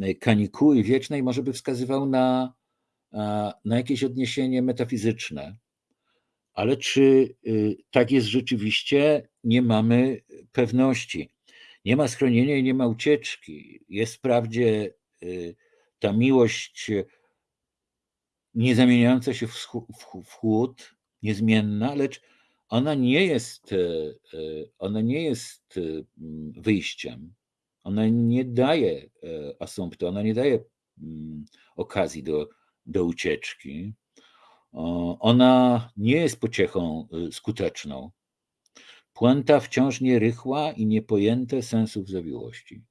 e, kanikuły wiecznej może by wskazywał na, na jakieś odniesienie metafizyczne. Ale czy y, tak jest rzeczywiście, nie mamy pewności nie ma schronienia i nie ma ucieczki. Jest wprawdzie y, ta miłość nie zamieniająca się w chłód, niezmienna, lecz ona nie jest, y, y, ona nie jest wyjściem. Ona nie daje asumptu, ona nie daje mm, okazji do, do ucieczki. Ona nie jest pociechą skuteczną. Puenta wciąż nierychła i niepojęte sensów zawiłości.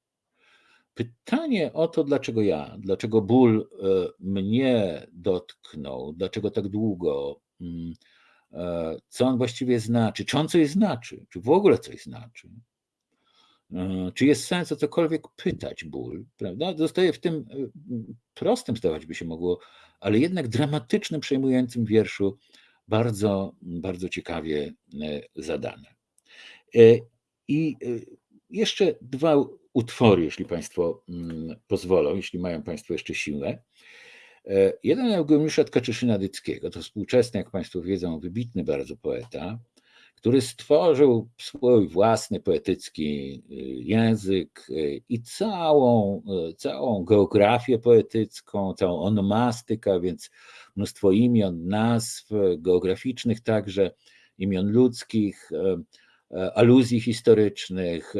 Pytanie o to, dlaczego ja, dlaczego ból e, mnie dotknął, dlaczego tak długo, mm, e, co on właściwie znaczy, czy on coś znaczy, czy w ogóle coś znaczy, e, czy jest sens o cokolwiek pytać ból, prawda? Zostaje w tym prostym, zdawać by się mogło, ale jednak dramatycznym, przejmującym wierszu bardzo, bardzo ciekawie zadane. E, I e, jeszcze dwa utwory, jeśli Państwo mm, pozwolą, jeśli mają Państwo jeszcze siłę. E, jeden Eugeniusza Tkaczyszyna-Dyckiego, to współczesny, jak Państwo wiedzą, wybitny bardzo poeta, który stworzył swój własny poetycki y, język y, i całą, y, całą geografię poetycką, całą onomastykę, więc mnóstwo imion, nazw geograficznych także, imion ludzkich, aluzji historycznych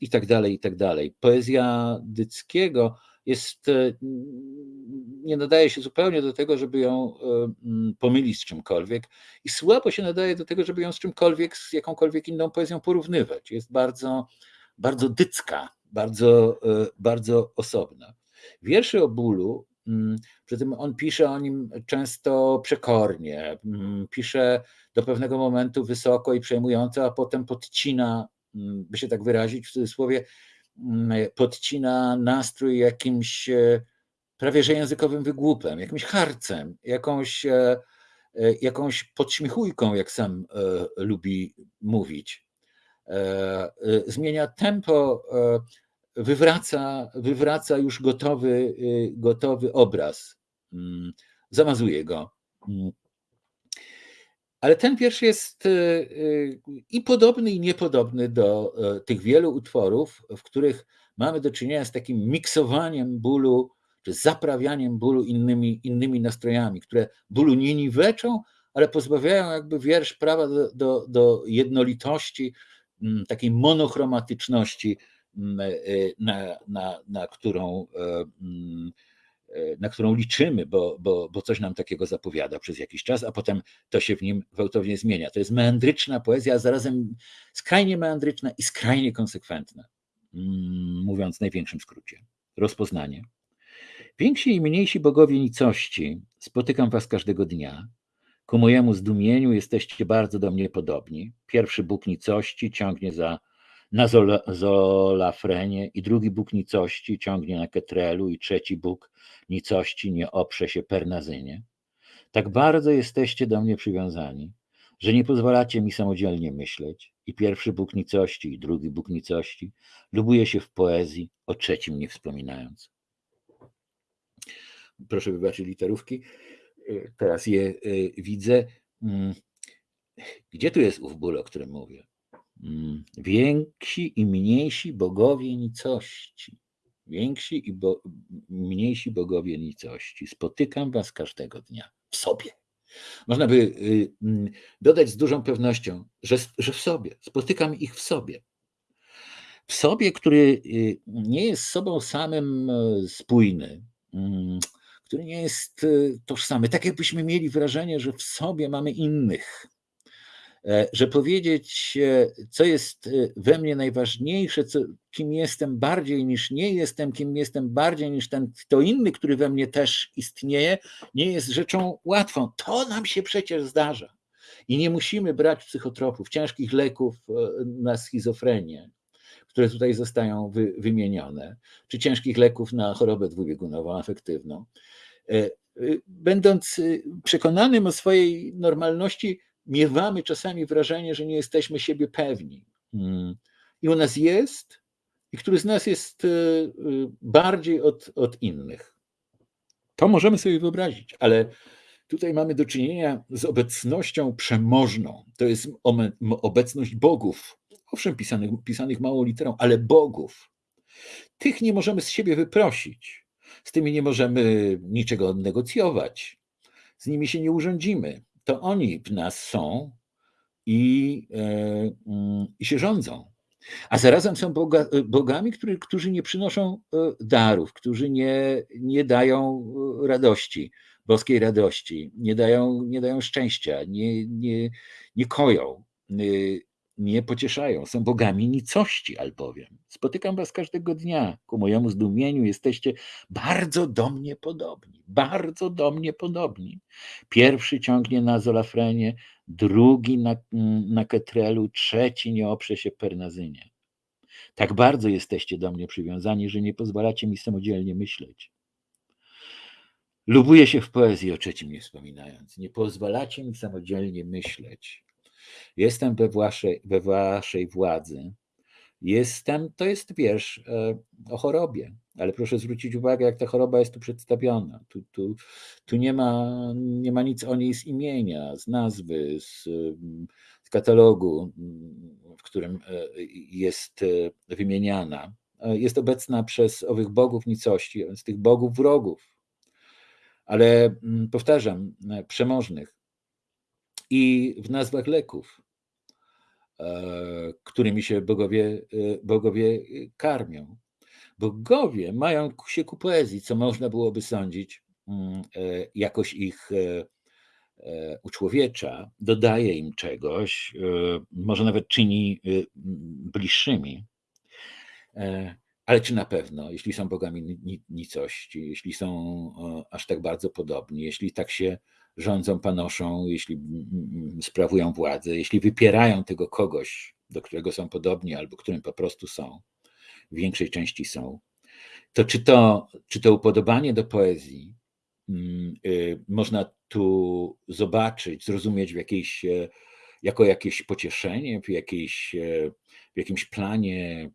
i tak dalej, i tak dalej. Poezja Dyckiego jest, nie nadaje się zupełnie do tego, żeby ją mm, pomylić z czymkolwiek i słabo się nadaje do tego, żeby ją z czymkolwiek, z jakąkolwiek inną poezją porównywać. Jest bardzo, bardzo dycka, bardzo, e, bardzo osobna. Wierszy o bólu, mm, przy tym on pisze o nim często przekornie, mm, pisze do pewnego momentu wysoko i przejmująco, a potem podcina, by się tak wyrazić w cudzysłowie, Mm, podcina nastrój jakimś e, prawie że językowym wygłupem, jakimś harcem, jakąś, e, e, jakąś podśmiechujką, jak sam lubi mówić. Zmienia tempo, wywraca, wywraca już gotowy, gotowy obraz, mm, zamazuje go. Mm. Ale ten wiersz jest i podobny, i niepodobny do e, tych wielu utworów, w których mamy do czynienia z takim miksowaniem bólu, czy zaprawianiem bólu innymi, innymi nastrojami, które bólu nie niweczą, ale pozbawiają jakby wiersz prawa do, do, do jednolitości, mm, takiej monochromatyczności, mm, e, na, na, na którą e, mm, na którą liczymy, bo, bo, bo coś nam takiego zapowiada przez jakiś czas, a potem to się w nim gwałtownie zmienia. To jest meandryczna poezja, a zarazem skrajnie meandryczna i skrajnie konsekwentna, mówiąc w największym skrócie. Rozpoznanie. Więksi i mniejsi bogowie nicości, spotykam was każdego dnia. Ku mojemu zdumieniu jesteście bardzo do mnie podobni. Pierwszy Bóg nicości ciągnie za na Zolafrenie i drugi Bóg nicości ciągnie na Ketrelu i trzeci Bóg nicości nie oprze się Pernazynie. Tak bardzo jesteście do mnie przywiązani, że nie pozwalacie mi samodzielnie myśleć i pierwszy Bóg nicości i drugi Bóg nicości lubuje się w poezji, o trzecim nie wspominając. Proszę wybaczyć literówki, teraz je y, widzę. Mm. Gdzie tu jest ów ból, o którym mówię? Mm, więksi i mniejsi bogowie nicości. Więksi i bo, mniejsi bogowie nicości. Spotykam was każdego dnia w sobie. Można by y, mm, dodać z dużą pewnością, że, że w sobie. Spotykam ich w sobie. W sobie, który y, nie jest sobą samym e, spójny, który nie jest y, tożsamy. Tak jakbyśmy mieli wrażenie, że w sobie mamy innych E, że powiedzieć, e, co jest e, we mnie najważniejsze, co, kim jestem bardziej niż nie jestem, kim jestem bardziej niż ten kto inny, który we mnie też istnieje, nie jest rzeczą łatwą. To nam się przecież zdarza. I nie musimy brać psychotropów, ciężkich leków na schizofrenię, które tutaj zostają wy, wymienione, czy ciężkich leków na chorobę dwubiegunową, afektywną. Będąc przekonanym o swojej normalności, miewamy czasami wrażenie, że nie jesteśmy siebie pewni. Hmm. I u nas jest, i który z nas jest e, e, bardziej od, od innych. To możemy sobie wyobrazić, ale tutaj mamy do czynienia z obecnością przemożną. To jest obecność bogów. Owszem, pisanych, pisanych małą literą, ale bogów. Tych nie możemy z siebie wyprosić. Z tymi nie możemy niczego negocjować. Z nimi się nie urządzimy to oni w nas są i, e, mm, i się rządzą. A zarazem są boga, bogami, który, którzy nie przynoszą e, darów, którzy nie, nie dają e, radości, boskiej radości, nie dają, nie dają szczęścia, nie, nie, nie koją mnie pocieszają, są bogami nicości albowiem. Spotykam was każdego dnia. Ku mojemu zdumieniu jesteście bardzo do mnie podobni, bardzo do mnie podobni. Pierwszy ciągnie na Zolafrenie, drugi na, na Ketrelu, trzeci nie oprze się Pernazynie. Tak bardzo jesteście do mnie przywiązani, że nie pozwalacie mi samodzielnie myśleć. Lubuję się w poezji, o trzecim nie wspominając. Nie pozwalacie mi samodzielnie myśleć. Jestem we waszej, we waszej władzy Jestem to jest wiersz o chorobie, ale proszę zwrócić uwagę, jak ta choroba jest tu przedstawiona. Tu, tu, tu nie, ma, nie ma nic o niej z imienia, z nazwy, z, z katalogu, w którym jest wymieniana. Jest obecna przez owych bogów nicości, więc tych bogów wrogów, ale mm, powtarzam, przemożnych i w nazwach leków, e, którymi się bogowie, e, bogowie karmią. Bogowie mają się ku poezji, co można byłoby sądzić, mm, e, jakoś ich uczłowiecza, dodaje im czegoś, może nawet czyni bliższymi. Ale czy na pewno, jeśli są bogami nicości, jeśli są aż tak bardzo podobni, jeśli tak się rządzą, panoszą, jeśli sprawują władzę, jeśli wypierają tego kogoś, do którego są podobni albo którym po prostu są, w większej części są, to czy to, czy to upodobanie do poezji y, można tu zobaczyć, zrozumieć w jakiejś, e, jako jakieś pocieszenie, w, jakiejś, e, w jakimś planie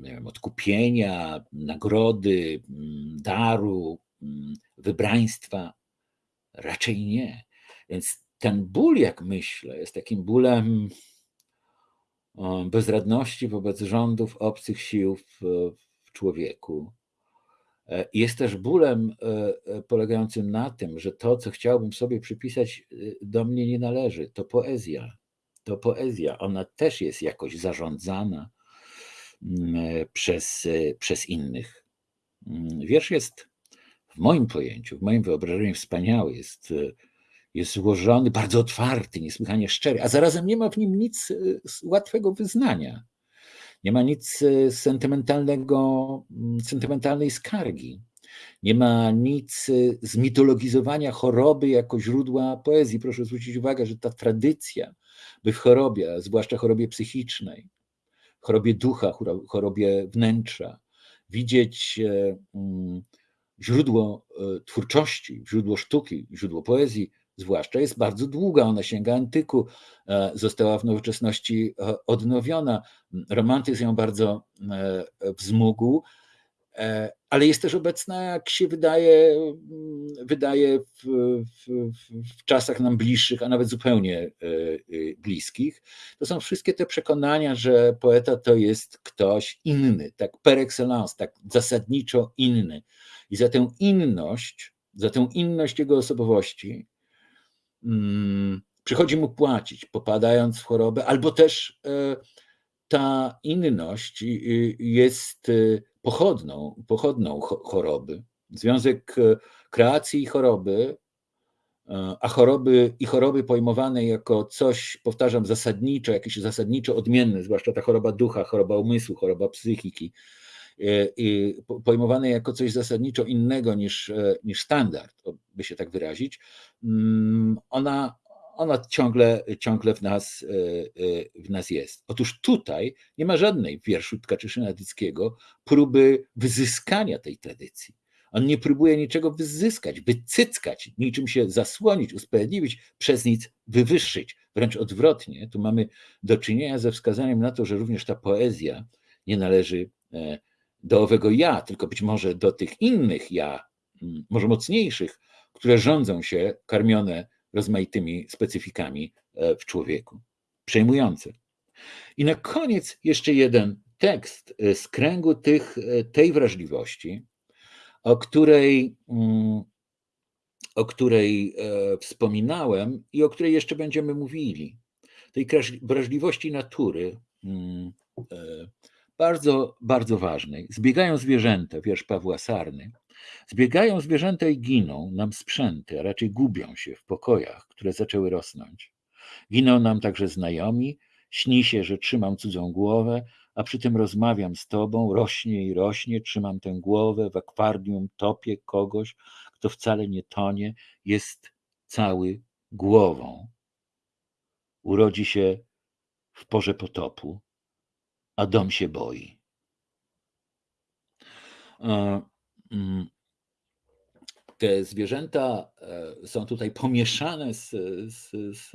nie wiem, odkupienia, nagrody, daru, wybraństwa? Raczej nie. Więc ten ból, jak myślę, jest takim bólem bezradności wobec rządów obcych sił w, w człowieku. E, jest też bólem e, e, polegającym na tym, że to, co chciałbym sobie przypisać, do mnie nie należy. To poezja. To poezja. Ona też jest jakoś zarządzana przez, przez innych. Wiersz jest w moim pojęciu, w moim wyobrażeniu wspaniały, jest, jest złożony, bardzo otwarty, niesłychanie szczery, a zarazem nie ma w nim nic łatwego wyznania. Nie ma nic sentymentalnego, sentymentalnej skargi. Nie ma nic zmitologizowania choroby jako źródła poezji. Proszę zwrócić uwagę, że ta tradycja, by w chorobie, zwłaszcza chorobie psychicznej, chorobie ducha, chorobie wnętrza, widzieć mm, źródło e, twórczości, źródło sztuki, źródło poezji, zwłaszcza jest bardzo długa, ona sięga antyku, e, została w nowoczesności e, odnowiona. Romantyzm ją bardzo wzmógł, ale jest też obecna, jak się wydaje, wydaje w, w, w, czasach nam bliższych, a nawet zupełnie bliskich. To są wszystkie te przekonania, że poeta to jest ktoś inny, tak per excellence, tak zasadniczo inny i za tę inność, za tę inność jego osobowości hmm, przychodzi mu płacić, popadając w chorobę, albo też e, ta inność jest e, pochodną, pochodną choroby. Związek e, kreacji i choroby, a choroby i choroby pojmowane jako coś, powtarzam, zasadniczo, jakieś zasadniczo odmienne, zwłaszcza ta choroba ducha, choroba umysłu, choroba psychiki, E, pojmowane jako coś zasadniczo innego niż, e, niż standard, by się tak wyrazić, mm, ona, ona ciągle, ciągle w, nas, e, w nas jest. Otóż tutaj nie ma żadnej w wierszu Tkaczyszyn Adyckiego próby wyzyskania tej tradycji. On nie próbuje niczego wyzyskać, wycyckać, niczym się zasłonić, usprawiedliwić, przez nic wywyższyć. Wręcz odwrotnie, tu mamy do czynienia ze wskazaniem na to, że również ta poezja nie należy do owego ja, tylko być może do tych innych ja, może mocniejszych, które rządzą się karmione rozmaitymi specyfikami e, w człowieku. Przejmujące. I na koniec jeszcze jeden tekst e, z kręgu tych, e, tej wrażliwości, o której, mm, o której wspominałem i o której jeszcze będziemy mówili. Tej wrażliwości natury, mm, bardzo, bardzo ważnej. Zbiegają zwierzęta, wiersz Pawła Sarny. Zbiegają zwierzęta i giną nam sprzęty, a raczej gubią się w pokojach, które zaczęły rosnąć. Giną nam także znajomi, śni się, że trzymam cudzą głowę, a przy tym rozmawiam z tobą, rośnie i rośnie, trzymam tę głowę, w akwarium topię kogoś, kto wcale nie tonie, jest cały głową. Urodzi się w porze potopu, a dom się boi. Mm, te zwierzęta e, są tutaj pomieszane z, z, z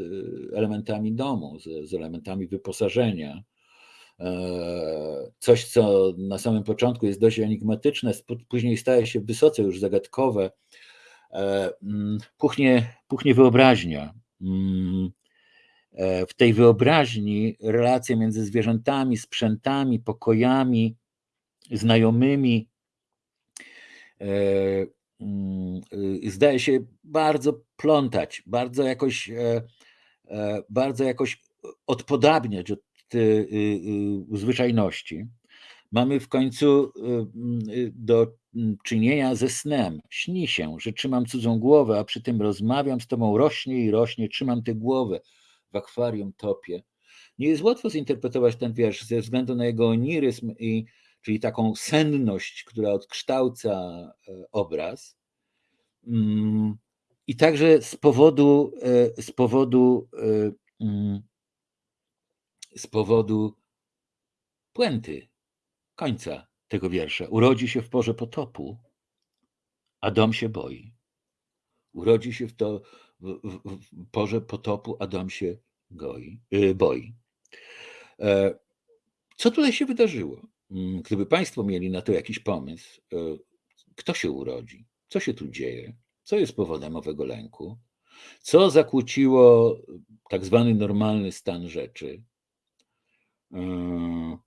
elementami domu, z, z, elementami wyposażenia. coś, co na samym początku jest dość enigmatyczne, później staje się wysoce już zagadkowe, mm, puchnie, puchnie wyobraźnia. Mm, w tej wyobraźni relacje między zwierzętami, sprzętami, pokojami, znajomymi zdaje się bardzo plątać, bardzo jakoś, e, e, bardzo jakoś odpodabniać od y, y, zwyczajności. Mamy w końcu y, do czynienia ze snem. Śni się, że trzymam cudzą głowę, a przy tym rozmawiam z tobą, rośnie i rośnie, trzymam tę głowę w akwarium topie. Nie jest łatwo zinterpretować ten wiersz ze względu na jego oniryzm, i, czyli taką senność, która odkształca e, obraz. Mm, I także z powodu, e, z powodu, e, mm, z powodu puenty, końca tego wiersza. Urodzi się w porze potopu, a dom się boi. Urodzi się w, to, w, w, w porze potopu, a dom się goi, boi. Co tutaj się wydarzyło? Mm, gdyby Państwo mieli na to jakiś pomysł, e, kto się urodzi, co się tu dzieje, co jest powodem owego lęku, co zakłóciło tak zwany normalny stan rzeczy, e,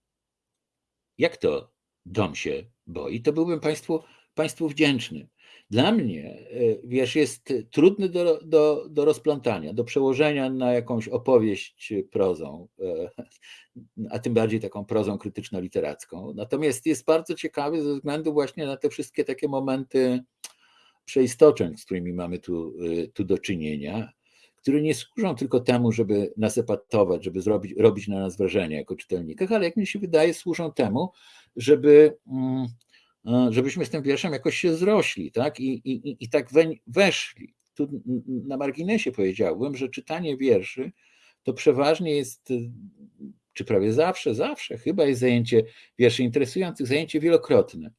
jak to dom się boi, to byłbym Państwu, państwu wdzięczny. Dla mnie e, wiersz jest trudny do, do, do rozplątania, do przełożenia na jakąś opowieść prozą, e, a tym bardziej taką prozą krytyczno-literacką. Natomiast jest bardzo ciekawy ze względu właśnie na te wszystkie takie momenty przeistoczeń, z którymi mamy tu, e, tu do czynienia które nie służą tylko temu, żeby nas epatować, żeby zrobić, robić na nas wrażenie jako czytelnikach, ale jak mi się wydaje, służą temu, żeby, mm, żebyśmy z tym wierszem jakoś się zrośli, tak? I, i, i tak weszli. Tu na marginesie powiedziałbym, że czytanie wierszy to przeważnie jest, czy prawie zawsze, zawsze chyba jest zajęcie wierszy interesujących, zajęcie wielokrotne.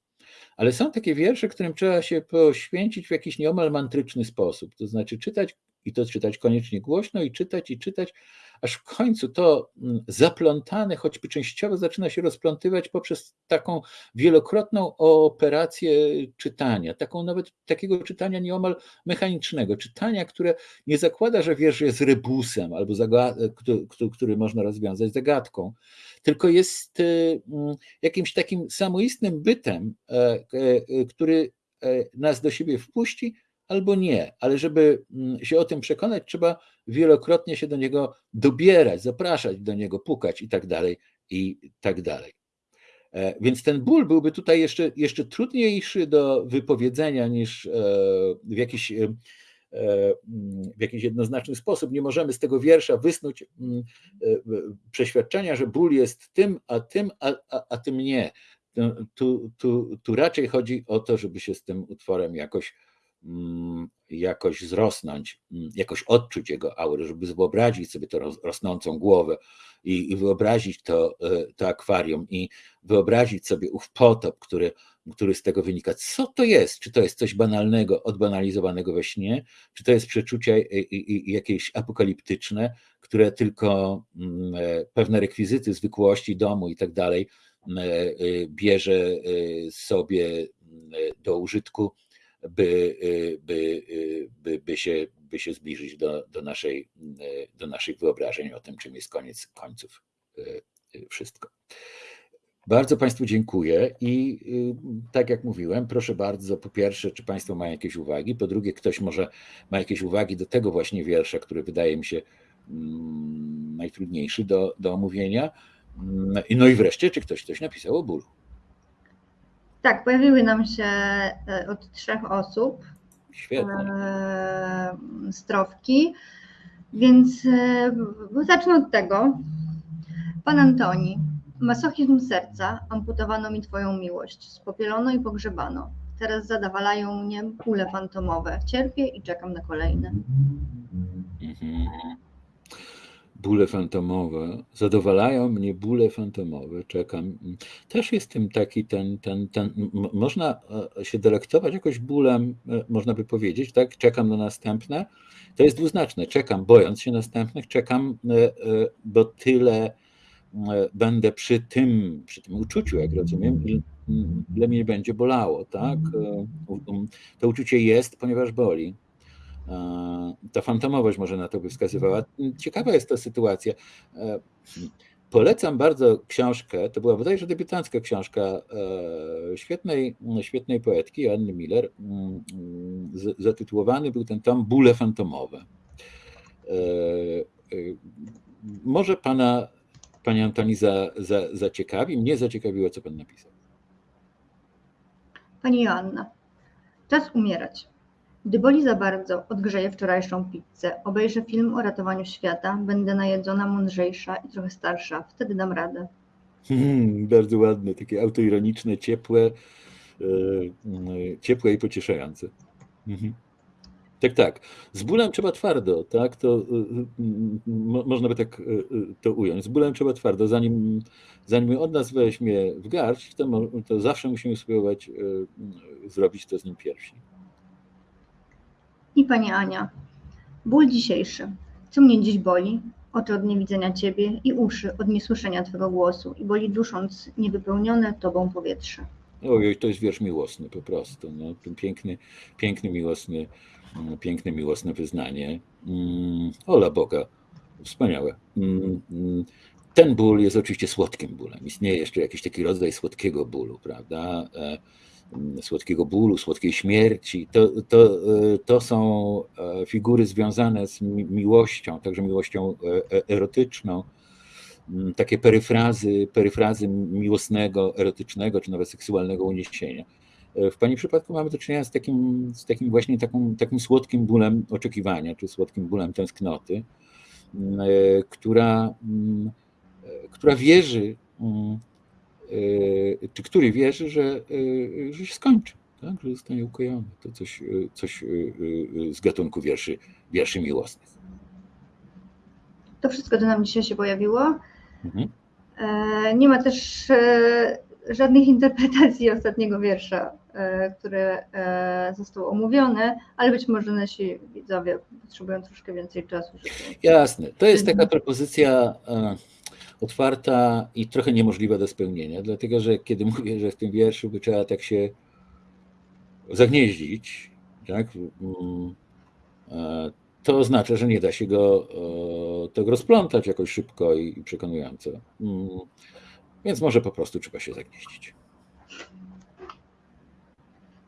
Ale są takie wiersze, którym trzeba się poświęcić w jakiś nieomal mantryczny sposób, to znaczy czytać i to czytać koniecznie głośno i czytać i czytać, aż w końcu to mm, zaplątane, choćby częściowo zaczyna się rozplątywać poprzez taką wielokrotną operację czytania, taką nawet takiego czytania nieomal mechanicznego, czytania, które nie zakłada, że wiersz jest rebusem albo który, który można rozwiązać zagadką, tylko jest y, mm, jakimś takim samoistnym bytem, e, e, który e, nas do siebie wpuści, albo nie, ale żeby mm, się o tym przekonać, trzeba wielokrotnie się do niego dobierać, zapraszać do niego, pukać i tak dalej, i tak dalej. E, więc ten ból byłby tutaj jeszcze, jeszcze trudniejszy do wypowiedzenia niż e, w jakiś, e, w jakiś jednoznaczny sposób. Nie możemy z tego wiersza wysnuć mm, przeświadczenia, że ból jest tym, a tym, a, a, a tym nie. Tu, tu, tu raczej chodzi o to, żeby się z tym utworem jakoś jakoś zrosnąć, mm, jakoś odczuć jego aurę, żeby wyobrazić sobie tę rosnącą głowę i, i wyobrazić to, e, to akwarium i wyobrazić sobie ów potop, który, który z tego wynika. Co to jest? Czy to jest coś banalnego, odbanalizowanego we śnie? Czy to jest przeczucie jakieś apokaliptyczne, które tylko mm, e, pewne rekwizyty zwykłości domu i tak dalej e, bierze sobie do użytku by, y, by, y, by, by, się, by się zbliżyć do, do, naszej, y, do naszych wyobrażeń o tym, czym jest koniec końców wszystko. Bardzo Państwu dziękuję i tak jak mówiłem, proszę bardzo, po pierwsze, czy Państwo mają jakieś uwagi, po drugie, ktoś może ma jakieś uwagi do tego właśnie wiersza, który wydaje mi się mm, najtrudniejszy do, do omówienia. Mm, no i wreszcie, czy ktoś coś napisał o bólu. Tak, pojawiły nam się e, od trzech osób Świetnie. E, strofki, więc e, zacznę od tego. Pan Antoni, masochizm serca, amputowano mi Twoją miłość, spopielono i pogrzebano. Teraz zadawalają mnie kule fantomowe. Cierpię i czekam na kolejne. Mhm bóle fantomowe, zadowalają mnie bóle fantomowe, czekam. Też jest tym taki ten, ten, ten, można e, się delektować jakoś bólem, e, można by powiedzieć, tak, czekam na następne. To jest dwuznaczne, czekam bojąc się następnych, czekam, e, bo tyle będę przy tym, przy tym uczuciu, jak rozumiem, ile mnie będzie bolało, tak? To uczucie jest, ponieważ boli. Ta fantomowość może na to by wskazywała. Ciekawa jest ta sytuacja. Polecam bardzo książkę, to była bodajże debiutancka książka e, świetnej, świetnej poetki Anny Miller. Mm, zatytułowany był ten tom Bóle fantomowe. E, e, może pana, pani Antoni za, za, zaciekawi, mnie zaciekawiło, co pan napisał. Pani Joanna, czas umierać. Gdy boli za bardzo, odgrzeję wczorajszą pizzę, obejrzę film o ratowaniu świata, będę najedzona, mądrzejsza i trochę starsza. Wtedy dam radę. Hmm, bardzo ładne, takie autoironiczne, ciepłe, e, ciepłe i pocieszające. Mhm. Tak, tak. Z bólem trzeba twardo, tak? To mo, można by tak to ująć. Z bólem trzeba twardo. Zanim, zanim od nas weźmie w garść, to, to zawsze musimy spróbować zrobić to z nim pierwsi. I Pani Ania, ból dzisiejszy. Co mnie dziś boli? Oczy od niewidzenia Ciebie i uszy od niesłyszenia Twego głosu i boli dusząc niewypełnione Tobą powietrze. Ojej, to jest wiersz miłosny po prostu. No, piękny, piękny, miłosny, mm, piękne, miłosne wyznanie. Mm, ola Boga, wspaniałe. Mm, ten ból jest oczywiście słodkim bólem. Istnieje jeszcze jakiś taki rodzaj słodkiego bólu, prawda? E, słodkiego bólu, słodkiej śmierci. To, to, to są e, figury związane z miłością, także miłością e, e, erotyczną. Mm, takie peryfrazy, peryfrazy miłosnego, erotycznego czy nawet seksualnego uniesienia. W Pani przypadku mamy do czynienia z takim, z takim właśnie takim słodkim bólem oczekiwania, czy słodkim bólem tęsknoty, mm, która, mm, która wierzy czy który wierzy, że, że się skończy, tak? że zostanie ukojony. To coś, coś z gatunku wierszy, wierszy miłosnych. To wszystko, co nam dzisiaj się pojawiło. Mhm. Nie ma też żadnych interpretacji ostatniego wiersza, który został omówiony, ale być może nasi widzowie potrzebują troszkę więcej czasu. Żeby... Jasne. To jest taka propozycja otwarta i trochę niemożliwa do spełnienia, dlatego że kiedy mówię, że w tym wierszu by trzeba tak się zagnieździć, tak, mm, e, to oznacza, że nie da się go tak rozplątać jakoś szybko i przekonująco. Mm, więc może po prostu trzeba się zagnieździć.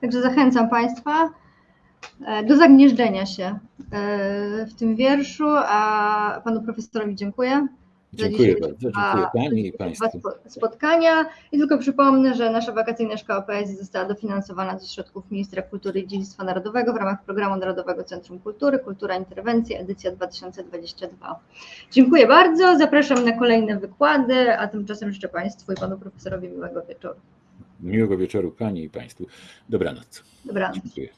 Także zachęcam Państwa e, do zagnieżdżenia się w tym wierszu, a Panu Profesorowi dziękuję. Dziękuję bardzo, dziękuję Pani i Państwu. spotkania i tylko przypomnę, że nasza wakacyjna szkoła poezji została dofinansowana ze środków Ministra Kultury i Dziedzictwa Narodowego w ramach Programu Narodowego Centrum Kultury, Kultura Interwencji, edycja 2022. Dziękuję bardzo, zapraszam na kolejne wykłady, a tymczasem życzę Państwu i Panu Profesorowi miłego wieczoru. Miłego wieczoru Pani i Państwu. Dobranoc. Dobranoc. Dziękuję.